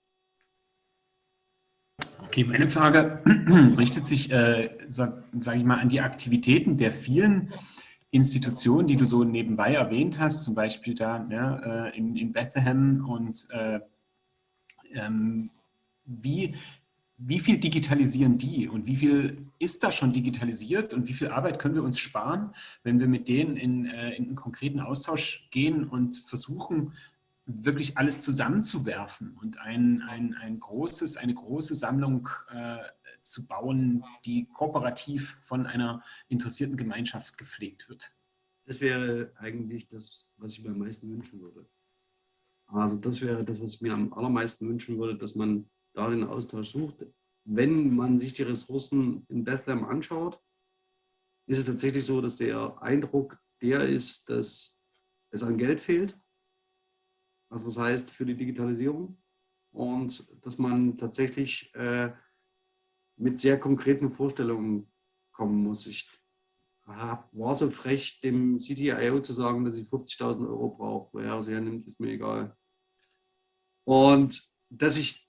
Okay, meine Frage richtet sich, äh, sage sag ich mal, an die Aktivitäten der vielen Institutionen, die du so nebenbei erwähnt hast, zum Beispiel da ne, äh, in, in Bethlehem und äh, ähm, wie, wie viel digitalisieren die und wie viel ist da schon digitalisiert und wie viel Arbeit können wir uns sparen, wenn wir mit denen in, äh, in einen konkreten Austausch gehen und versuchen, wirklich alles zusammenzuwerfen und ein, ein, ein großes, eine große Sammlung äh, zu bauen, die kooperativ von einer interessierten Gemeinschaft gepflegt wird. Das wäre eigentlich das, was ich mir am meisten wünschen würde. Also das wäre das, was ich mir am allermeisten wünschen würde, dass man da den Austausch sucht. Wenn man sich die Ressourcen in Bethlehem anschaut, ist es tatsächlich so, dass der Eindruck der ist, dass es an Geld fehlt. Also das heißt für die Digitalisierung und dass man tatsächlich äh, mit sehr konkreten Vorstellungen kommen muss. Ich war so frech, dem CTIO zu sagen, dass ich 50.000 Euro brauche. Wer es hernimmt, ist mir egal. Und dass ich,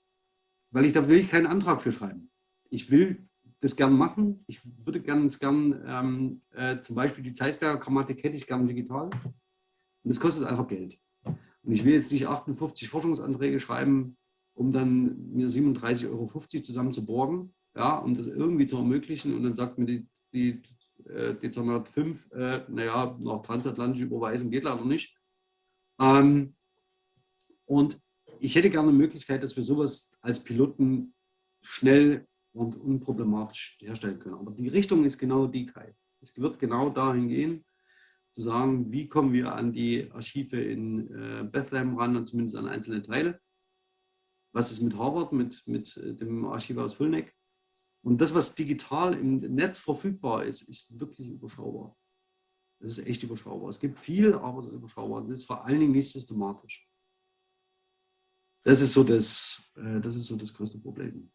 weil ich da will ich keinen Antrag für schreiben. Ich will das gern machen. Ich würde gern, gern ähm, äh, zum Beispiel die Zeisberger Grammatik hätte ich gern digital. Und das kostet einfach Geld. Und ich will jetzt nicht 58 Forschungsanträge schreiben, um dann mir 37,50 Euro zusammen zu borgen, ja, um das irgendwie zu ermöglichen. Und dann sagt mir die, die äh, Dezernat 5, äh, naja, noch transatlantisch überweisen geht leider nicht. Ähm, und ich hätte gerne eine Möglichkeit, dass wir sowas als Piloten schnell und unproblematisch herstellen können. Aber die Richtung ist genau die, Kai. Es wird genau dahin gehen, zu sagen, wie kommen wir an die Archive in äh, Bethlehem ran und zumindest an einzelne Teile. Was ist mit Harvard, mit, mit äh, dem Archiv aus Fulneck? Und das, was digital im Netz verfügbar ist, ist wirklich überschaubar. Das ist echt überschaubar. Es gibt viel, aber es ist überschaubar. Das ist vor allen Dingen nicht systematisch. Das ist so das, äh, das, ist so das größte Problem.